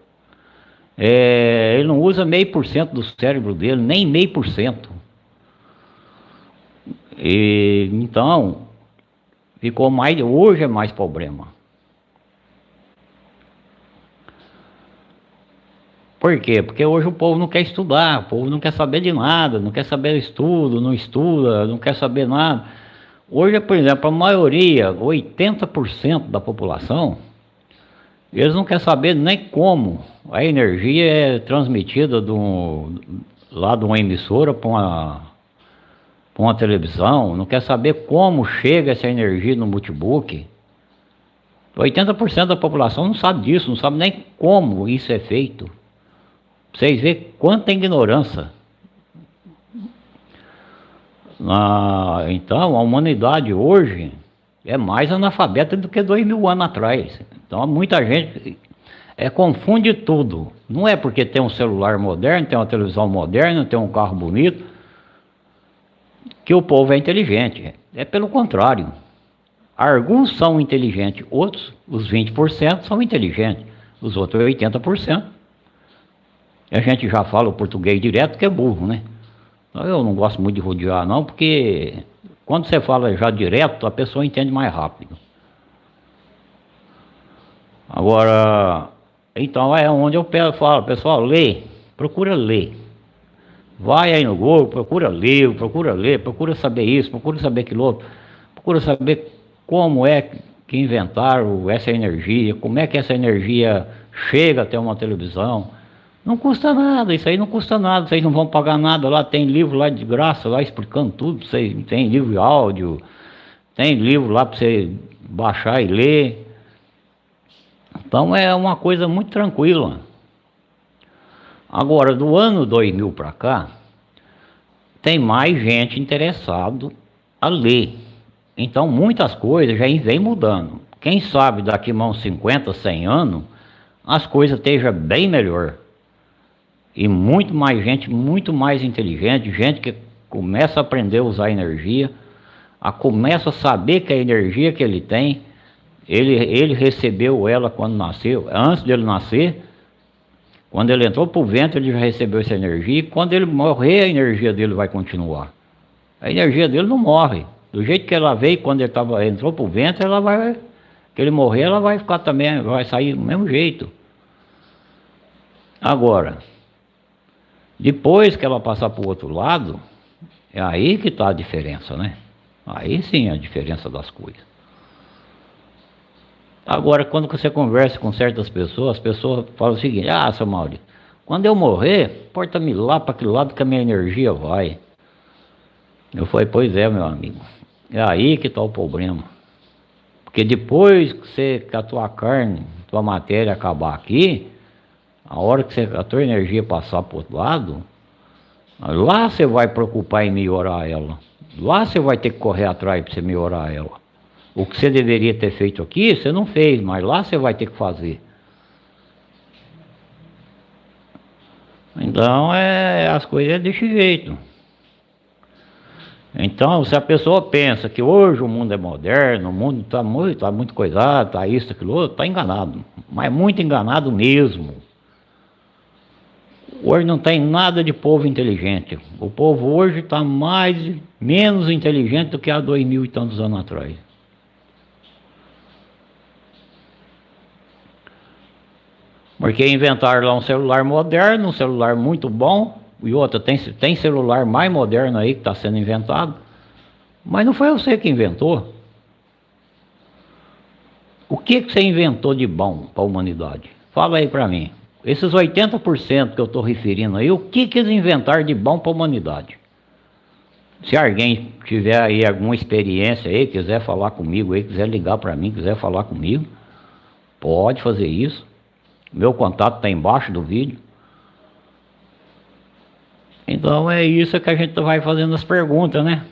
É, ele não usa meio por cento do cérebro dele, nem meio por cento. Então, ficou mais, hoje é mais problema. Por quê? Porque hoje o povo não quer estudar, o povo não quer saber de nada, não quer saber estudo, não estuda, não quer saber nada. Hoje, por exemplo, a maioria, 80% da população, eles não querem saber nem como a energia é transmitida do, lá de uma emissora para uma, uma televisão, não quer saber como chega essa energia no notebook. 80% da população não sabe disso, não sabe nem como isso é feito. Vocês veem quanta ignorância. Ah, então, a humanidade hoje é mais analfabeta do que dois mil anos atrás. Então, muita gente é, confunde tudo. Não é porque tem um celular moderno, tem uma televisão moderna, tem um carro bonito, que o povo é inteligente. É pelo contrário. Alguns são inteligentes, outros, os 20%, são inteligentes, os outros 80%. A gente já fala o português direto que é burro, né? Eu não gosto muito de rodear não, porque quando você fala já direto, a pessoa entende mais rápido. Agora, então é onde eu falo, pessoal, lê, procura ler. Vai aí no Google, procura ler, procura ler, procura saber isso, procura saber aquilo outro, procura saber como é que inventaram essa energia, como é que essa energia chega até uma televisão, não custa nada, isso aí não custa nada, vocês não vão pagar nada lá, tem livro lá de graça, lá explicando tudo, vocês, tem livro de áudio, tem livro lá para você baixar e ler. Então é uma coisa muito tranquila. Agora, do ano 2000 para cá, tem mais gente interessado a ler. Então muitas coisas já vem mudando. Quem sabe daqui a uns 50, 100 anos, as coisas estejam bem melhor e muito mais gente, muito mais inteligente, gente que começa a aprender a usar energia, a começa a saber que a energia que ele tem, ele, ele recebeu ela quando nasceu, antes dele nascer, quando ele entrou para o vento, ele já recebeu essa energia, e quando ele morrer, a energia dele vai continuar. A energia dele não morre. Do jeito que ela veio quando ele tava, entrou para o vento, ela vai. Que ele morrer, ela vai ficar também, vai sair do mesmo jeito. Agora, depois que ela passar para o outro lado, é aí que está a diferença, né? Aí sim a diferença das coisas. Agora, quando você conversa com certas pessoas, as pessoas falam o seguinte, ah, seu Maurício, quando eu morrer, porta-me lá para aquele lado que a minha energia vai. Eu falei, pois é, meu amigo. É aí que está o problema. Porque depois que, você, que a tua carne, tua matéria acabar aqui, a hora que você, a tua energia passar para o outro lado, lá você vai preocupar em melhorar ela. Lá você vai ter que correr atrás para você melhorar ela. O que você deveria ter feito aqui, você não fez, mas lá você vai ter que fazer. Então, é, as coisas é desse jeito. Então, se a pessoa pensa que hoje o mundo é moderno, o mundo está muito, tá muito coisado, está isso, aquilo outro, está enganado. Mas muito enganado mesmo. Hoje não tem nada de povo inteligente. O povo hoje está mais, menos inteligente do que há dois mil e tantos anos atrás. Porque inventaram lá um celular moderno, um celular muito bom, e outra, tem, tem celular mais moderno aí que está sendo inventado, mas não foi você que inventou. O que, que você inventou de bom para a humanidade? Fala aí para mim. Esses 80% que eu estou referindo aí, o que, que eles inventaram de bom para a humanidade? Se alguém tiver aí alguma experiência aí, quiser falar comigo aí, quiser ligar para mim, quiser falar comigo, pode fazer isso. Meu contato está embaixo do vídeo. Então é isso que a gente vai fazendo as perguntas, né?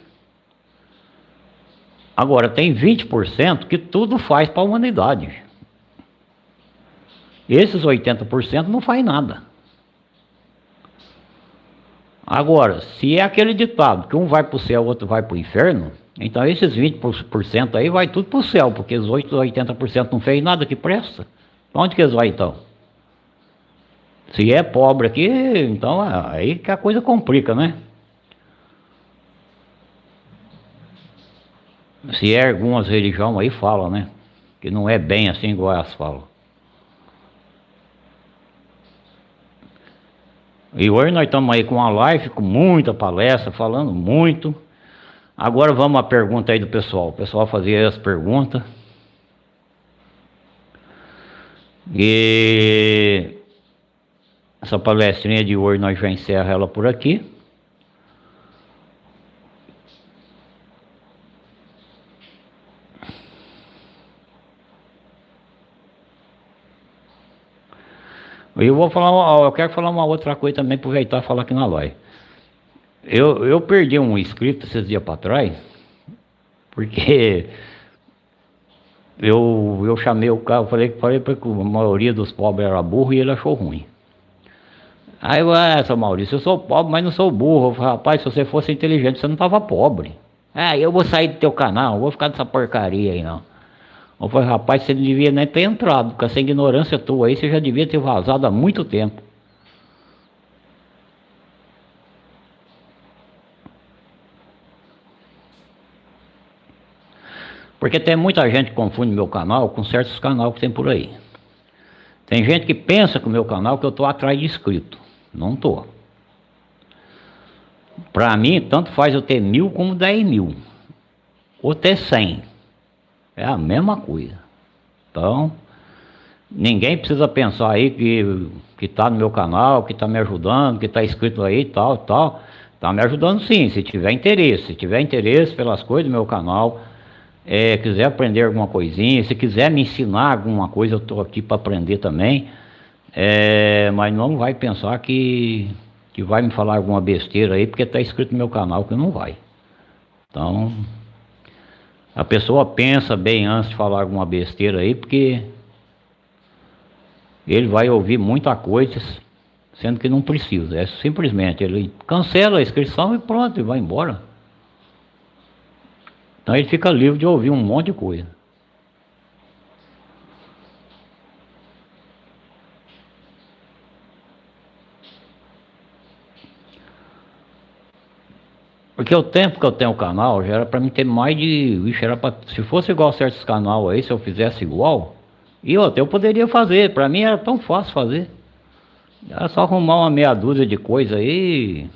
Agora, tem 20% que tudo faz para a humanidade. Esses 80% não faz nada. Agora, se é aquele ditado que um vai para o céu, o outro vai para o inferno, então esses 20% aí vai tudo para o céu, porque os 80% não fez nada que presta. Onde que eles vão então? Se é pobre aqui, então é aí que a coisa complica, né? Se é algumas religiões aí falam, né? Que não é bem assim igual elas falam. E hoje nós estamos aí com uma live, com muita palestra, falando muito. Agora vamos à pergunta aí do pessoal. O pessoal fazia as perguntas. E essa palestrinha de hoje nós já encerra ela por aqui. Eu vou falar, eu quero falar uma outra coisa também, aproveitar e falar aqui na live. Eu, eu perdi um inscrito esses dias para trás, porque eu, eu chamei o cara, falei, falei para que a maioria dos pobres era burro e ele achou ruim. Aí eu, ah, seu Maurício, eu sou pobre, mas não sou burro. Eu falei, rapaz, se você fosse inteligente, você não estava pobre. Ah, eu vou sair do teu canal, vou ficar nessa porcaria aí não. Eu falei, rapaz, você não devia nem ter entrado, com essa ignorância tua aí, você já devia ter vazado há muito tempo. Porque tem muita gente que confunde meu canal com certos canais que tem por aí. Tem gente que pensa que o meu canal que eu estou atrás de inscrito. Não estou. Para mim, tanto faz eu ter mil como dez mil. Ou ter cem. É a mesma coisa. Então, ninguém precisa pensar aí que que está no meu canal, que está me ajudando, que está inscrito aí, tal, tal. Está me ajudando sim, se tiver interesse. Se tiver interesse pelas coisas do meu canal, é, quiser aprender alguma coisinha, se quiser me ensinar alguma coisa, eu estou aqui para aprender também. É, mas não vai pensar que, que vai me falar alguma besteira aí, porque está escrito no meu canal que não vai. Então, a pessoa pensa bem antes de falar alguma besteira aí, porque ele vai ouvir muita coisa, sendo que não precisa. É simplesmente, ele cancela a inscrição e pronto, e vai embora. Então ele fica livre de ouvir um monte de coisa. Porque o tempo que eu tenho o canal já era para mim ter mais de. Ixi, era pra, se fosse igual certos canal aí, se eu fizesse igual, e outra, eu poderia fazer. Para mim era tão fácil fazer. Era só arrumar uma meia dúzia de coisa aí,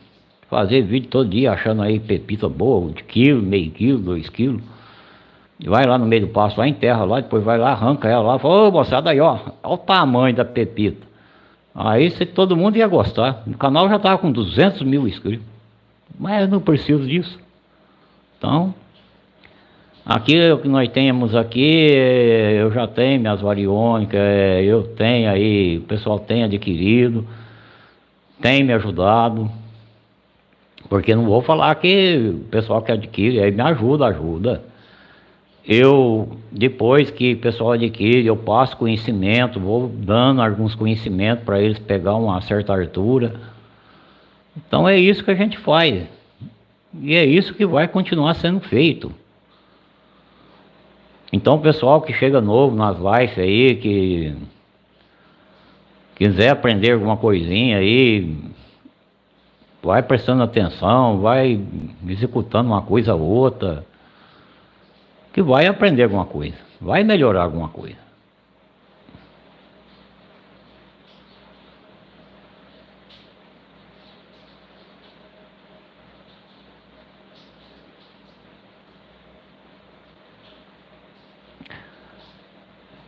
fazer vídeo todo dia achando aí pepita boa, de quilo, meio quilo, dois quilos. Vai lá no meio do pasto, lá enterra lá, depois vai lá, arranca ela lá, fala, ô moçada aí, ó, olha o tamanho da pepita. Aí todo mundo ia gostar. O canal já tava com 200 mil inscritos. Mas eu não preciso disso. Então, aqui o que nós temos aqui, eu já tenho minhas variônicas, eu tenho aí, o pessoal tem adquirido, tem me ajudado. Porque não vou falar que o pessoal que adquire aí me ajuda, ajuda. Eu, depois que o pessoal adquire, eu passo conhecimento, vou dando alguns conhecimentos para eles pegar uma certa altura então é isso que a gente faz. E é isso que vai continuar sendo feito. Então, pessoal que chega novo nas lives aí, que quiser aprender alguma coisinha aí, vai prestando atenção, vai executando uma coisa ou outra, que vai aprender alguma coisa, vai melhorar alguma coisa.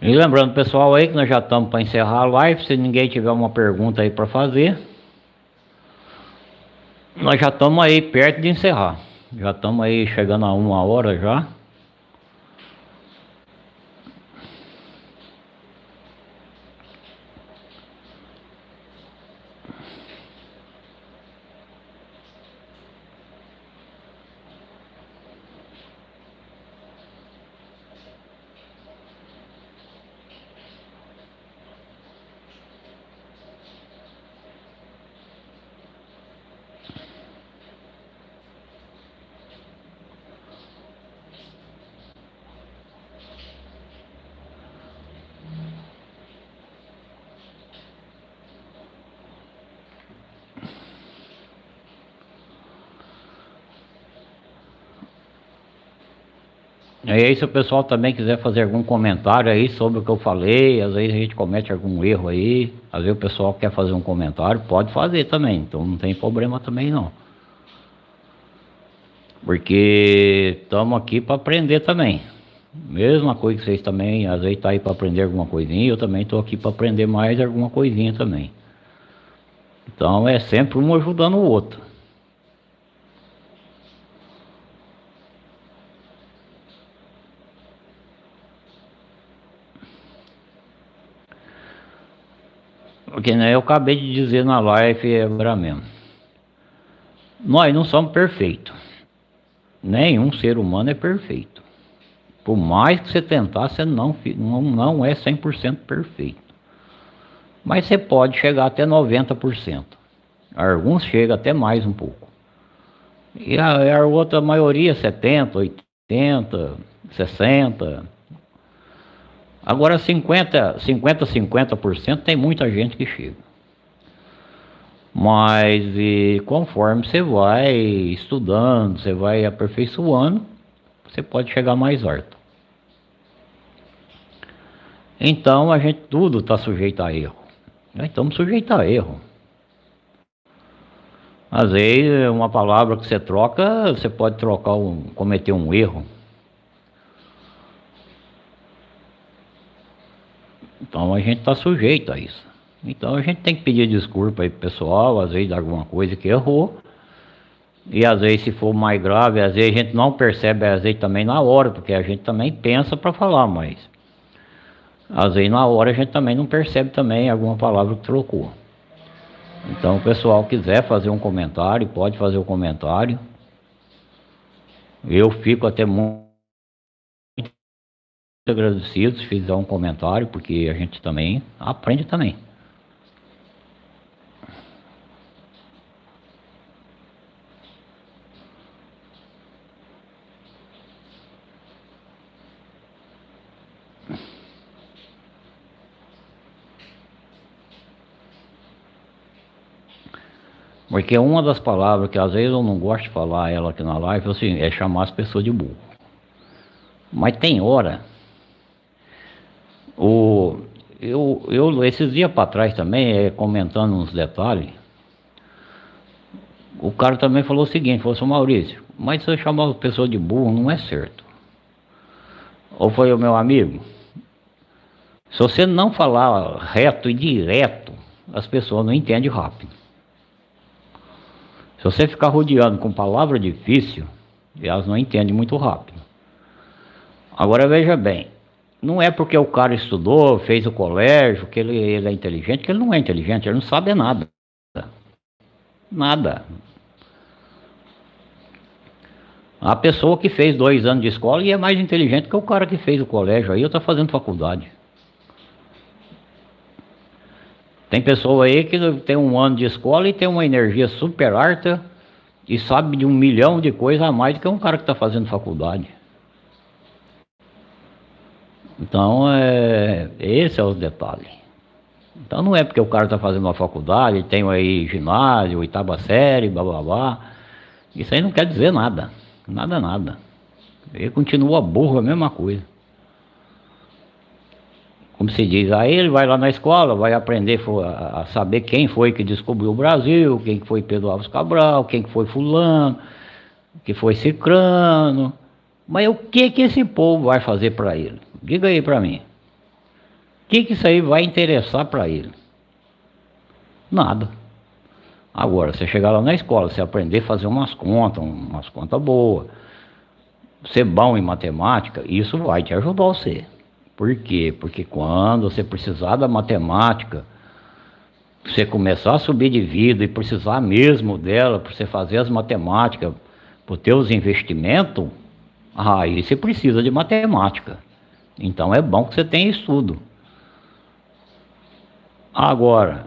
E lembrando pessoal aí que nós já estamos para encerrar a live, se ninguém tiver uma pergunta aí para fazer, nós já estamos aí perto de encerrar. Já estamos aí chegando a uma hora já. E aí se o pessoal também quiser fazer algum comentário aí sobre o que eu falei, às vezes a gente comete algum erro aí, às vezes o pessoal quer fazer um comentário, pode fazer também, então não tem problema também não. Porque estamos aqui para aprender também. Mesma coisa que vocês também, às vezes tá aí para aprender alguma coisinha, eu também estou aqui para aprender mais alguma coisinha também. Então é sempre um ajudando o outro. Porque né, eu acabei de dizer na live agora mesmo. Nós não somos perfeitos. Nenhum ser humano é perfeito. Por mais que você tentar, você não, não, não é 100% perfeito. Mas você pode chegar até 90%. Alguns chegam até mais um pouco. E a, a outra maioria, 70, 80, 60, Agora 50, 50, 50% tem muita gente que chega. Mas e, conforme você vai estudando, você vai aperfeiçoando, você pode chegar mais alto. Então a gente tudo está sujeito a erro. Nós estamos sujeitos a erro. Às vezes uma palavra que você troca, você pode trocar um, cometer um erro. Então a gente está sujeito a isso. Então a gente tem que pedir desculpa aí pro pessoal, às vezes alguma coisa que errou. E às vezes se for mais grave, às vezes a gente não percebe, às vezes também na hora, porque a gente também pensa para falar, mas às vezes na hora a gente também não percebe também alguma palavra que trocou. Então o pessoal quiser fazer um comentário, pode fazer o um comentário. Eu fico até muito agradecido se fizer um comentário, porque a gente também aprende também. Porque uma das palavras que às vezes eu não gosto de falar ela aqui na live assim, é chamar as pessoas de burro. Mas tem hora o, eu, eu, esses dias para trás também, é, comentando uns detalhes, o cara também falou o seguinte, falou assim, Maurício, mas se eu chamar a pessoa de burro não é certo. Ou foi o meu amigo? Se você não falar reto e direto, as pessoas não entendem rápido. Se você ficar rodeando com palavra difícil, elas não entendem muito rápido. Agora veja bem, não é porque o cara estudou, fez o colégio, que ele, ele é inteligente, que ele não é inteligente, ele não sabe nada. Nada. A pessoa que fez dois anos de escola e é mais inteligente que o cara que fez o colégio aí, ou está fazendo faculdade. Tem pessoa aí que tem um ano de escola e tem uma energia super alta e sabe de um milhão de coisas a mais do que um cara que está fazendo faculdade. Então, é, esse é o detalhe. Então não é porque o cara está fazendo uma faculdade, tem aí ginásio, oitava série, blá blá blá. Isso aí não quer dizer nada. Nada, nada. Ele continua burro, a mesma coisa. Como se diz, aí ele vai lá na escola, vai aprender a saber quem foi que descobriu o Brasil, quem foi Pedro Alves Cabral, quem foi fulano, que foi cicrano. Mas o que que esse povo vai fazer para ele? Diga aí para mim. O que, que isso aí vai interessar para ele? Nada. Agora, você chegar lá na escola, você aprender a fazer umas contas, umas contas boas, ser bom em matemática, isso vai te ajudar você. Por quê? Porque quando você precisar da matemática, você começar a subir de vida e precisar mesmo dela para você fazer as matemáticas, para os teus investimentos, aí você precisa de matemática. Então é bom que você tenha estudo. Agora,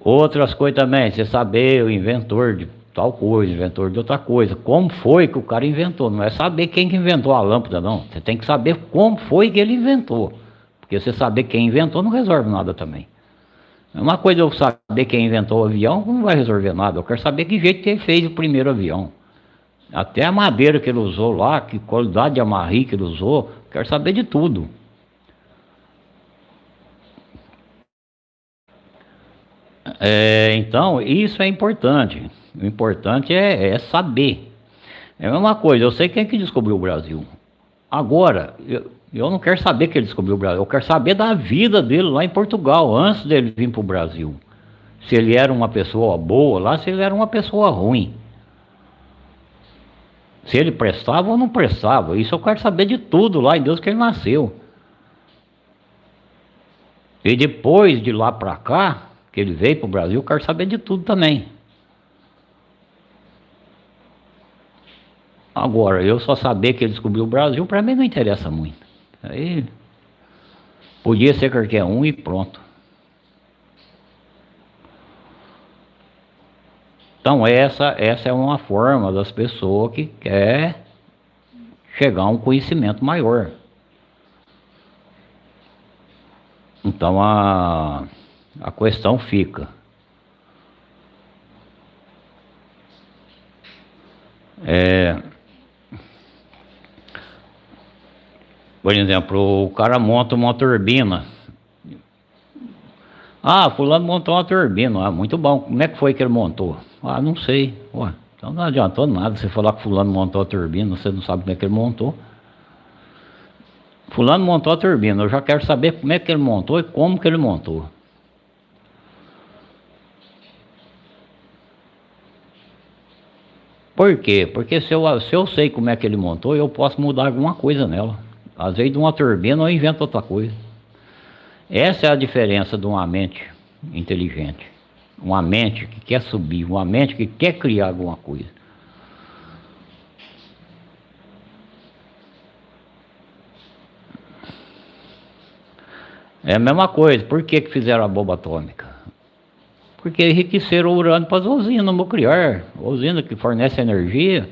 outras coisas também, você saber o inventor de tal coisa, inventor de outra coisa. Como foi que o cara inventou? Não é saber quem que inventou a lâmpada, não. Você tem que saber como foi que ele inventou. Porque você saber quem inventou não resolve nada também. É uma coisa eu saber quem inventou o avião não vai resolver nada. Eu quero saber que jeito que ele fez o primeiro avião. Até a madeira que ele usou lá, que qualidade de amarri que ele usou, quero saber de tudo. É, então, isso é importante. O importante é, é, saber. É a mesma coisa, eu sei quem é que descobriu o Brasil. Agora, eu, eu não quero saber que ele descobriu o Brasil, eu quero saber da vida dele lá em Portugal, antes dele vir para o Brasil. Se ele era uma pessoa boa lá, se ele era uma pessoa ruim. Se ele prestava ou não prestava. Isso eu quero saber de tudo lá em Deus que ele nasceu. E depois de lá para cá, que ele veio para o Brasil, eu quero saber de tudo também. Agora, eu só saber que ele descobriu o Brasil, para mim não interessa muito. Aí podia ser qualquer um e pronto. Então essa, essa é uma forma das pessoas que quer chegar a um conhecimento maior. Então a, a questão fica. É, Por exemplo, o cara monta uma turbina. Ah, fulano montou uma turbina. Ah, muito bom. Como é que foi que ele montou? Ah, não sei. Ué, então não adiantou nada você falar que fulano montou a turbina, você não sabe como é que ele montou. Fulano montou a turbina, eu já quero saber como é que ele montou e como que ele montou. Por quê? Porque se eu, se eu sei como é que ele montou, eu posso mudar alguma coisa nela. Às vezes de uma turbina eu invento outra coisa. Essa é a diferença de uma mente inteligente. Uma mente que quer subir, uma mente que quer criar alguma coisa. É a mesma coisa. Por que, que fizeram a bomba atômica? Porque enriqueceram o urânio para as usinas nucleares, usina que fornece energia.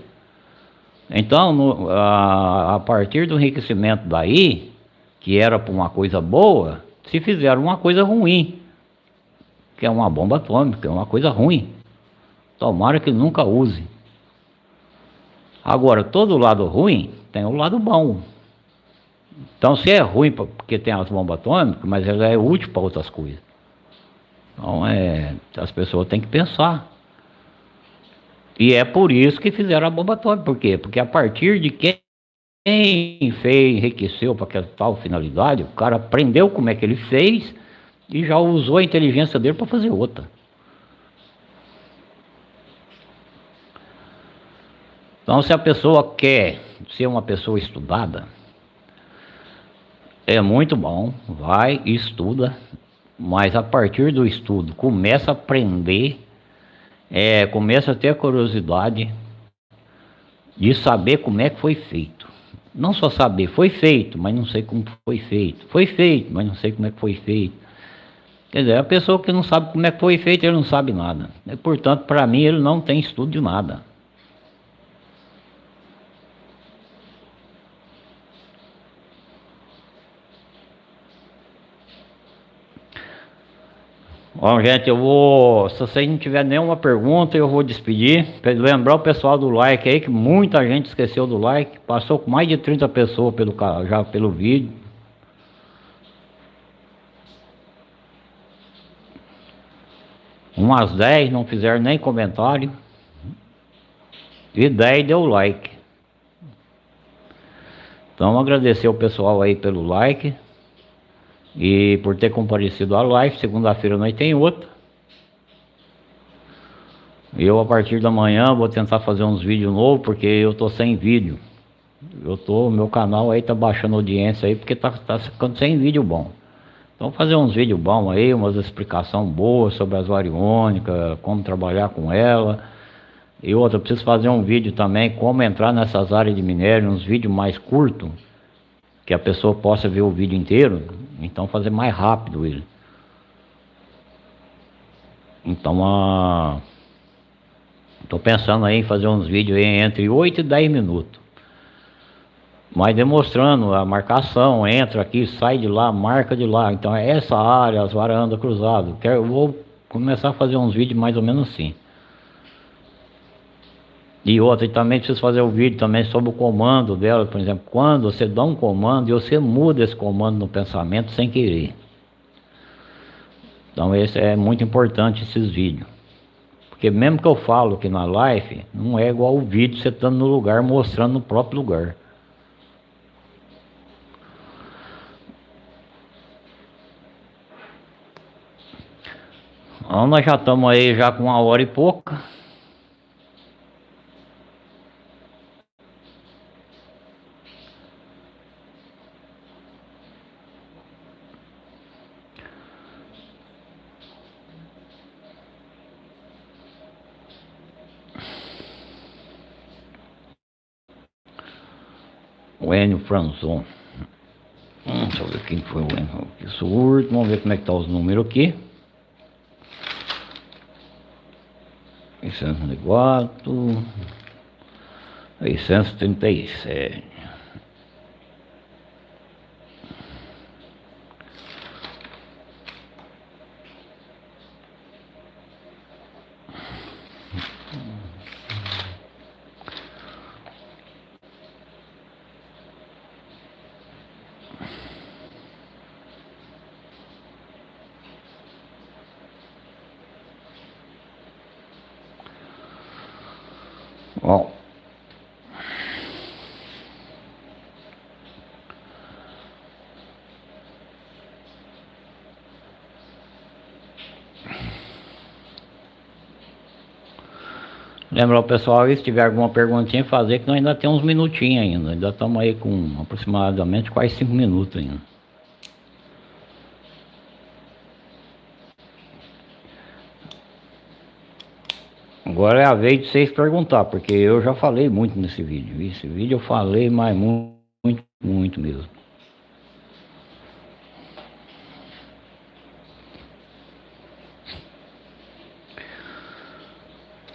Então, no, a, a, partir do enriquecimento daí, que era para uma coisa boa, se fizeram uma coisa ruim, que é uma bomba atômica, é uma coisa ruim. Tomara que nunca use. Agora, todo lado ruim tem o lado bom. Então, se é ruim porque tem as bombas atômicas, mas ela é útil para outras coisas. Então, é, as pessoas têm que pensar. E é por isso que fizeram a bomba atômica. Por quê? Porque a partir de quem fez, enriqueceu para aquela tal finalidade, o cara aprendeu como é que ele fez e já usou a inteligência dele para fazer outra. Então, se a pessoa quer ser uma pessoa estudada, é muito bom, vai e estuda, mas a partir do estudo começa a aprender é, começo a ter a curiosidade de saber como é que foi feito. Não só saber, foi feito, mas não sei como foi feito. Foi feito, mas não sei como é que foi feito. Quer dizer, a pessoa que não sabe como é que foi feito, ele não sabe nada. Portanto, para mim, ele não tem estudo de nada. Bom, gente, eu vou. Se vocês não tiver nenhuma pergunta, eu vou despedir. Lembrar o pessoal do like aí, que muita gente esqueceu do like. Passou com mais de 30 pessoas pelo, já pelo vídeo. Umas 10 não fizeram nem comentário. E 10 deu like. Então agradecer o pessoal aí pelo like. E por ter comparecido à live, segunda-feira nós tem outra. Eu a partir da manhã vou tentar fazer uns vídeos novos, porque eu tô sem vídeo. Eu tô, meu canal aí tá baixando audiência aí, porque tá, tá ficando sem vídeo bom. Então fazer uns vídeos bons aí, umas explicações boas sobre as variônicas, como trabalhar com ela. E outra, preciso fazer um vídeo também, como entrar nessas áreas de minério, uns vídeos mais curtos, que a pessoa possa ver o vídeo inteiro, então fazer mais rápido ele. Então, a... tô pensando aí em fazer uns vídeos entre 8 e 10 minutos. Mas demonstrando a marcação, entra aqui, sai de lá, marca de lá. Então é essa área, as varandas cruzadas. Eu vou começar a fazer uns vídeos mais ou menos assim. E outra, também preciso fazer um vídeo também sobre o comando dela, por exemplo, quando você dá um comando e você muda esse comando no pensamento sem querer. Então esse é muito importante esses vídeos. Porque mesmo que eu falo aqui na live, não é igual o vídeo você estando no lugar mostrando no próprio lugar. Então nós já estamos aí já com uma hora e pouca. O Enio Franzon. Hum, deixa eu ver quem foi o Enio. Isso último, vamos ver como é que tá os números aqui. 604, 637. Bom. Lembrar o pessoal aí, se tiver alguma perguntinha, fazer que nós ainda temos uns minutinhos ainda. Ainda estamos aí com aproximadamente quase cinco minutos ainda. Agora é a vez de vocês perguntar, porque eu já falei muito nesse vídeo. Esse vídeo eu falei, mas muito, muito, muito mesmo.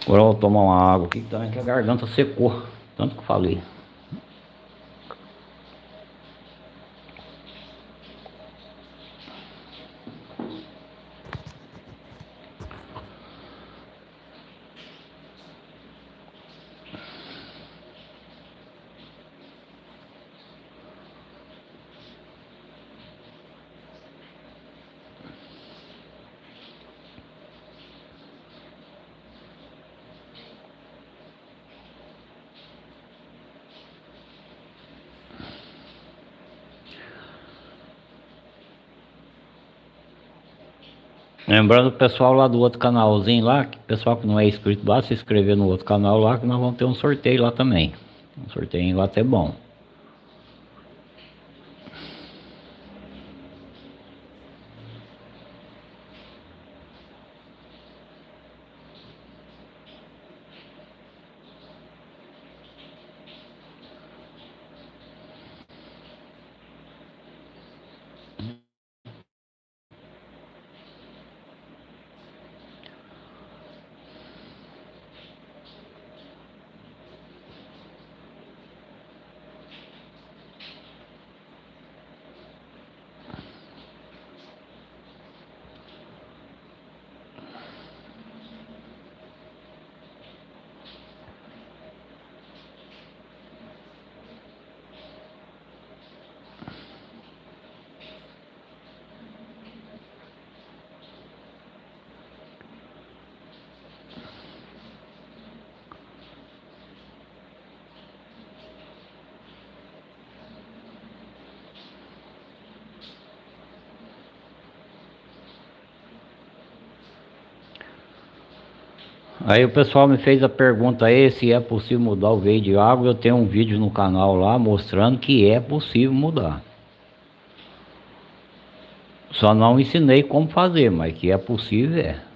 Agora eu vou tomar uma água aqui, que a garganta secou, tanto que falei. Lembrando o pessoal lá do outro canalzinho lá, que pessoal que não é inscrito, basta se inscrever no outro canal lá, que nós vamos ter um sorteio lá também. Um sorteio lá até bom. Aí o pessoal me fez a pergunta aí se é possível mudar o veio de água. Eu tenho um vídeo no canal lá mostrando que é possível mudar. Só não ensinei como fazer, mas que é possível é.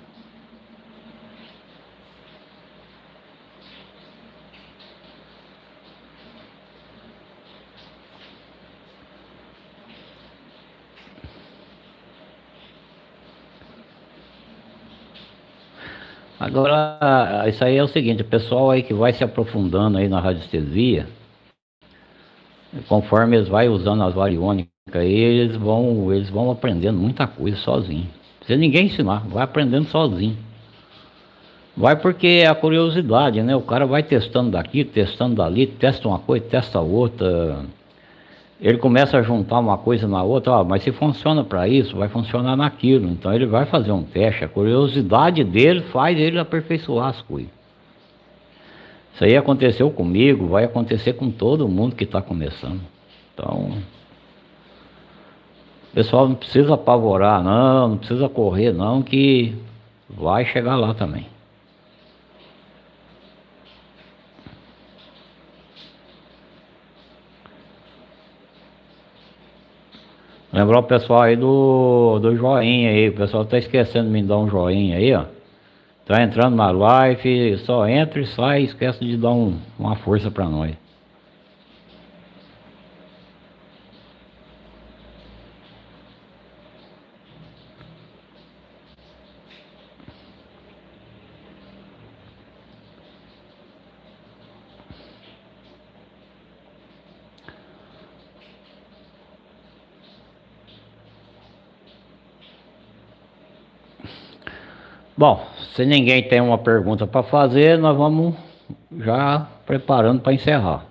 Agora, isso aí é o seguinte, o pessoal aí que vai se aprofundando aí na radiestesia, conforme eles vai usando as variônicas, eles vão, eles vão aprendendo muita coisa sozinho. Se ninguém ensinar, vai aprendendo sozinho. Vai porque é a curiosidade, né? O cara vai testando daqui, testando dali, testa uma coisa, testa outra ele começa a juntar uma coisa na outra, mas se funciona para isso, vai funcionar naquilo. Então ele vai fazer um teste, a curiosidade dele faz ele aperfeiçoar as coisas. Isso aí aconteceu comigo, vai acontecer com todo mundo que está começando. Então, o pessoal não precisa apavorar, não, não precisa correr, não, que vai chegar lá também. Lembrar o pessoal aí do, do joinha aí, o pessoal tá esquecendo de me dar um joinha aí, ó. Tá entrando na live, só entra e sai, esquece de dar um, uma força pra nós. Bom, se ninguém tem uma pergunta para fazer, nós vamos já preparando para encerrar.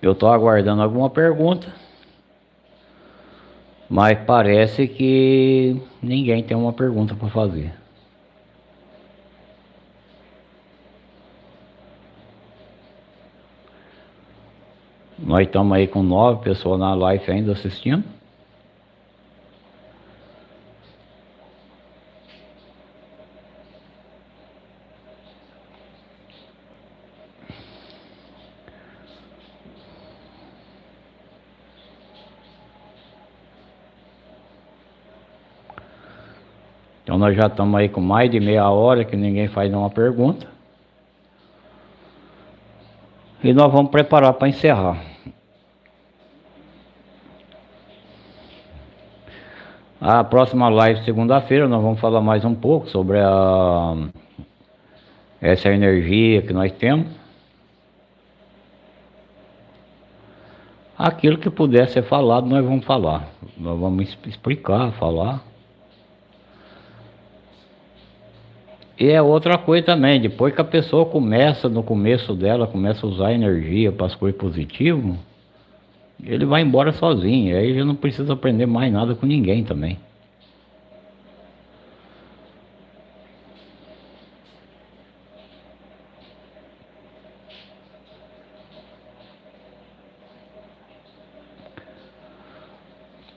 Eu estou aguardando alguma pergunta, mas parece que ninguém tem uma pergunta para fazer. Nós estamos aí com nove pessoas na live ainda assistindo. Então nós já estamos aí com mais de meia hora que ninguém faz nenhuma pergunta. E nós vamos preparar para encerrar. A próxima live, segunda-feira, nós vamos falar mais um pouco sobre a, essa energia que nós temos. Aquilo que puder ser falado, nós vamos falar. Nós vamos explicar, falar. E é outra coisa também, depois que a pessoa começa, no começo dela, começa a usar energia para as coisas positivas, ele vai embora sozinho, aí já não precisa aprender mais nada com ninguém também.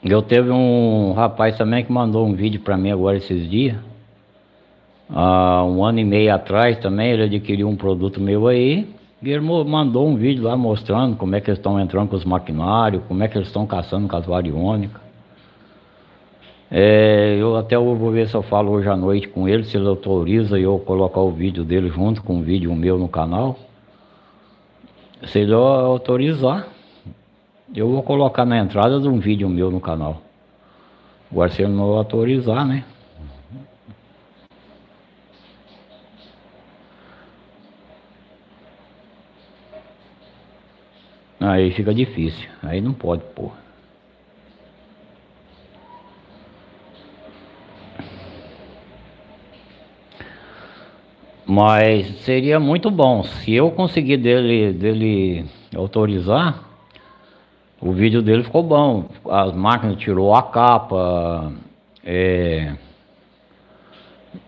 Eu teve um rapaz também que mandou um vídeo para mim agora esses dias. Há um ano e meio atrás também ele adquiriu um produto meu aí e ele mandou um vídeo lá mostrando como é que eles estão entrando com os maquinários, como é que eles estão caçando com as variônicas. É, eu até vou ver se eu falo hoje à noite com ele, se ele autoriza eu colocar o vídeo dele junto com o vídeo meu no canal. Se ele autorizar, eu vou colocar na entrada de um vídeo meu no canal. Agora se ele não autorizar, né? Aí fica difícil, aí não pode pôr. Mas seria muito bom se eu conseguir dele, dele autorizar. O vídeo dele ficou bom. As máquinas tirou a capa. É,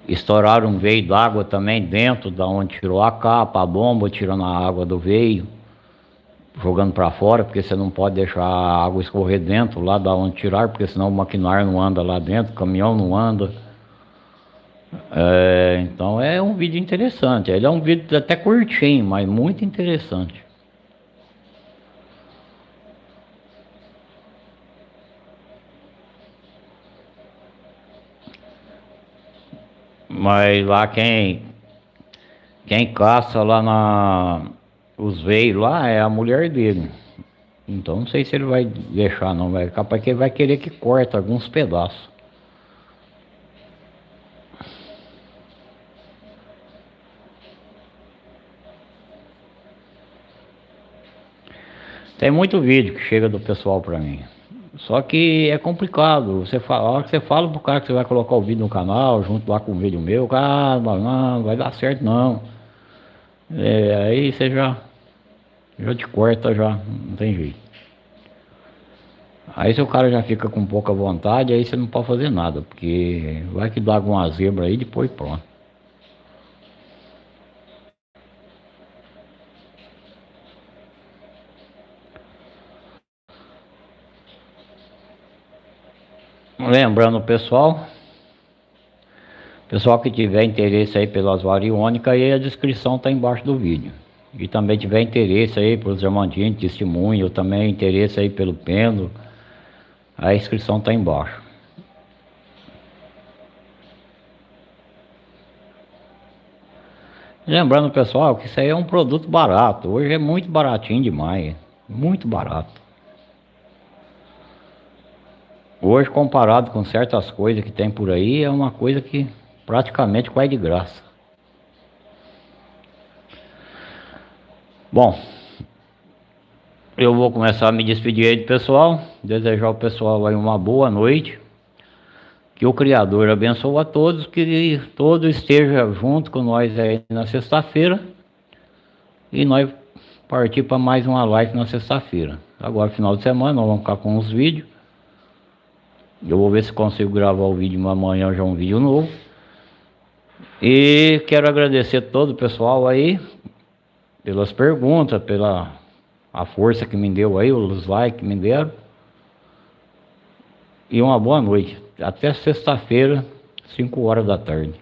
estouraram um veio d'água também dentro da onde tirou a capa, a bomba tirando a água do veio jogando para fora, porque você não pode deixar a água escorrer dentro, lá da onde tirar, porque senão o maquinário não anda lá dentro, o caminhão não anda. É, então é um vídeo interessante. Ele é um vídeo até curtinho, mas muito interessante. Mas lá quem quem caça lá na os veios lá é a mulher dele. Então não sei se ele vai deixar não, vai capaz que ele vai querer que corta alguns pedaços. Tem muito vídeo que chega do pessoal pra mim. Só que é complicado. Você fala, a hora que você fala pro cara que você vai colocar o vídeo no canal, junto lá com o vídeo meu, cara, não, vai dar certo não. É, aí você já, já te corta já, não tem jeito. Aí se o cara já fica com pouca vontade, aí você não pode fazer nada, porque vai que dá alguma zebra aí, depois pronto. Lembrando pessoal, pessoal que tiver interesse aí pelas variônicas, aí a descrição está embaixo do vídeo. E também tiver interesse aí pelos diamantinhos, testemunho, também interesse aí pelo pêndulo, a inscrição está embaixo. Lembrando pessoal que isso aí é um produto barato, hoje é muito baratinho demais, muito barato. Hoje, comparado com certas coisas que tem por aí, é uma coisa que praticamente quase de graça. Bom, eu vou começar a me despedir aí do pessoal, desejar ao pessoal aí uma boa noite. Que o Criador abençoe a todos, que todos estejam junto com nós aí na sexta-feira. E nós partir para mais uma live na sexta-feira. Agora, final de semana, nós vamos ficar com os vídeos. Eu vou ver se consigo gravar o vídeo amanhã já um vídeo novo. E quero agradecer todo o pessoal aí pelas perguntas, pela a força que me deu aí, os likes que me deram. E uma boa noite. Até sexta-feira, 5 horas da tarde.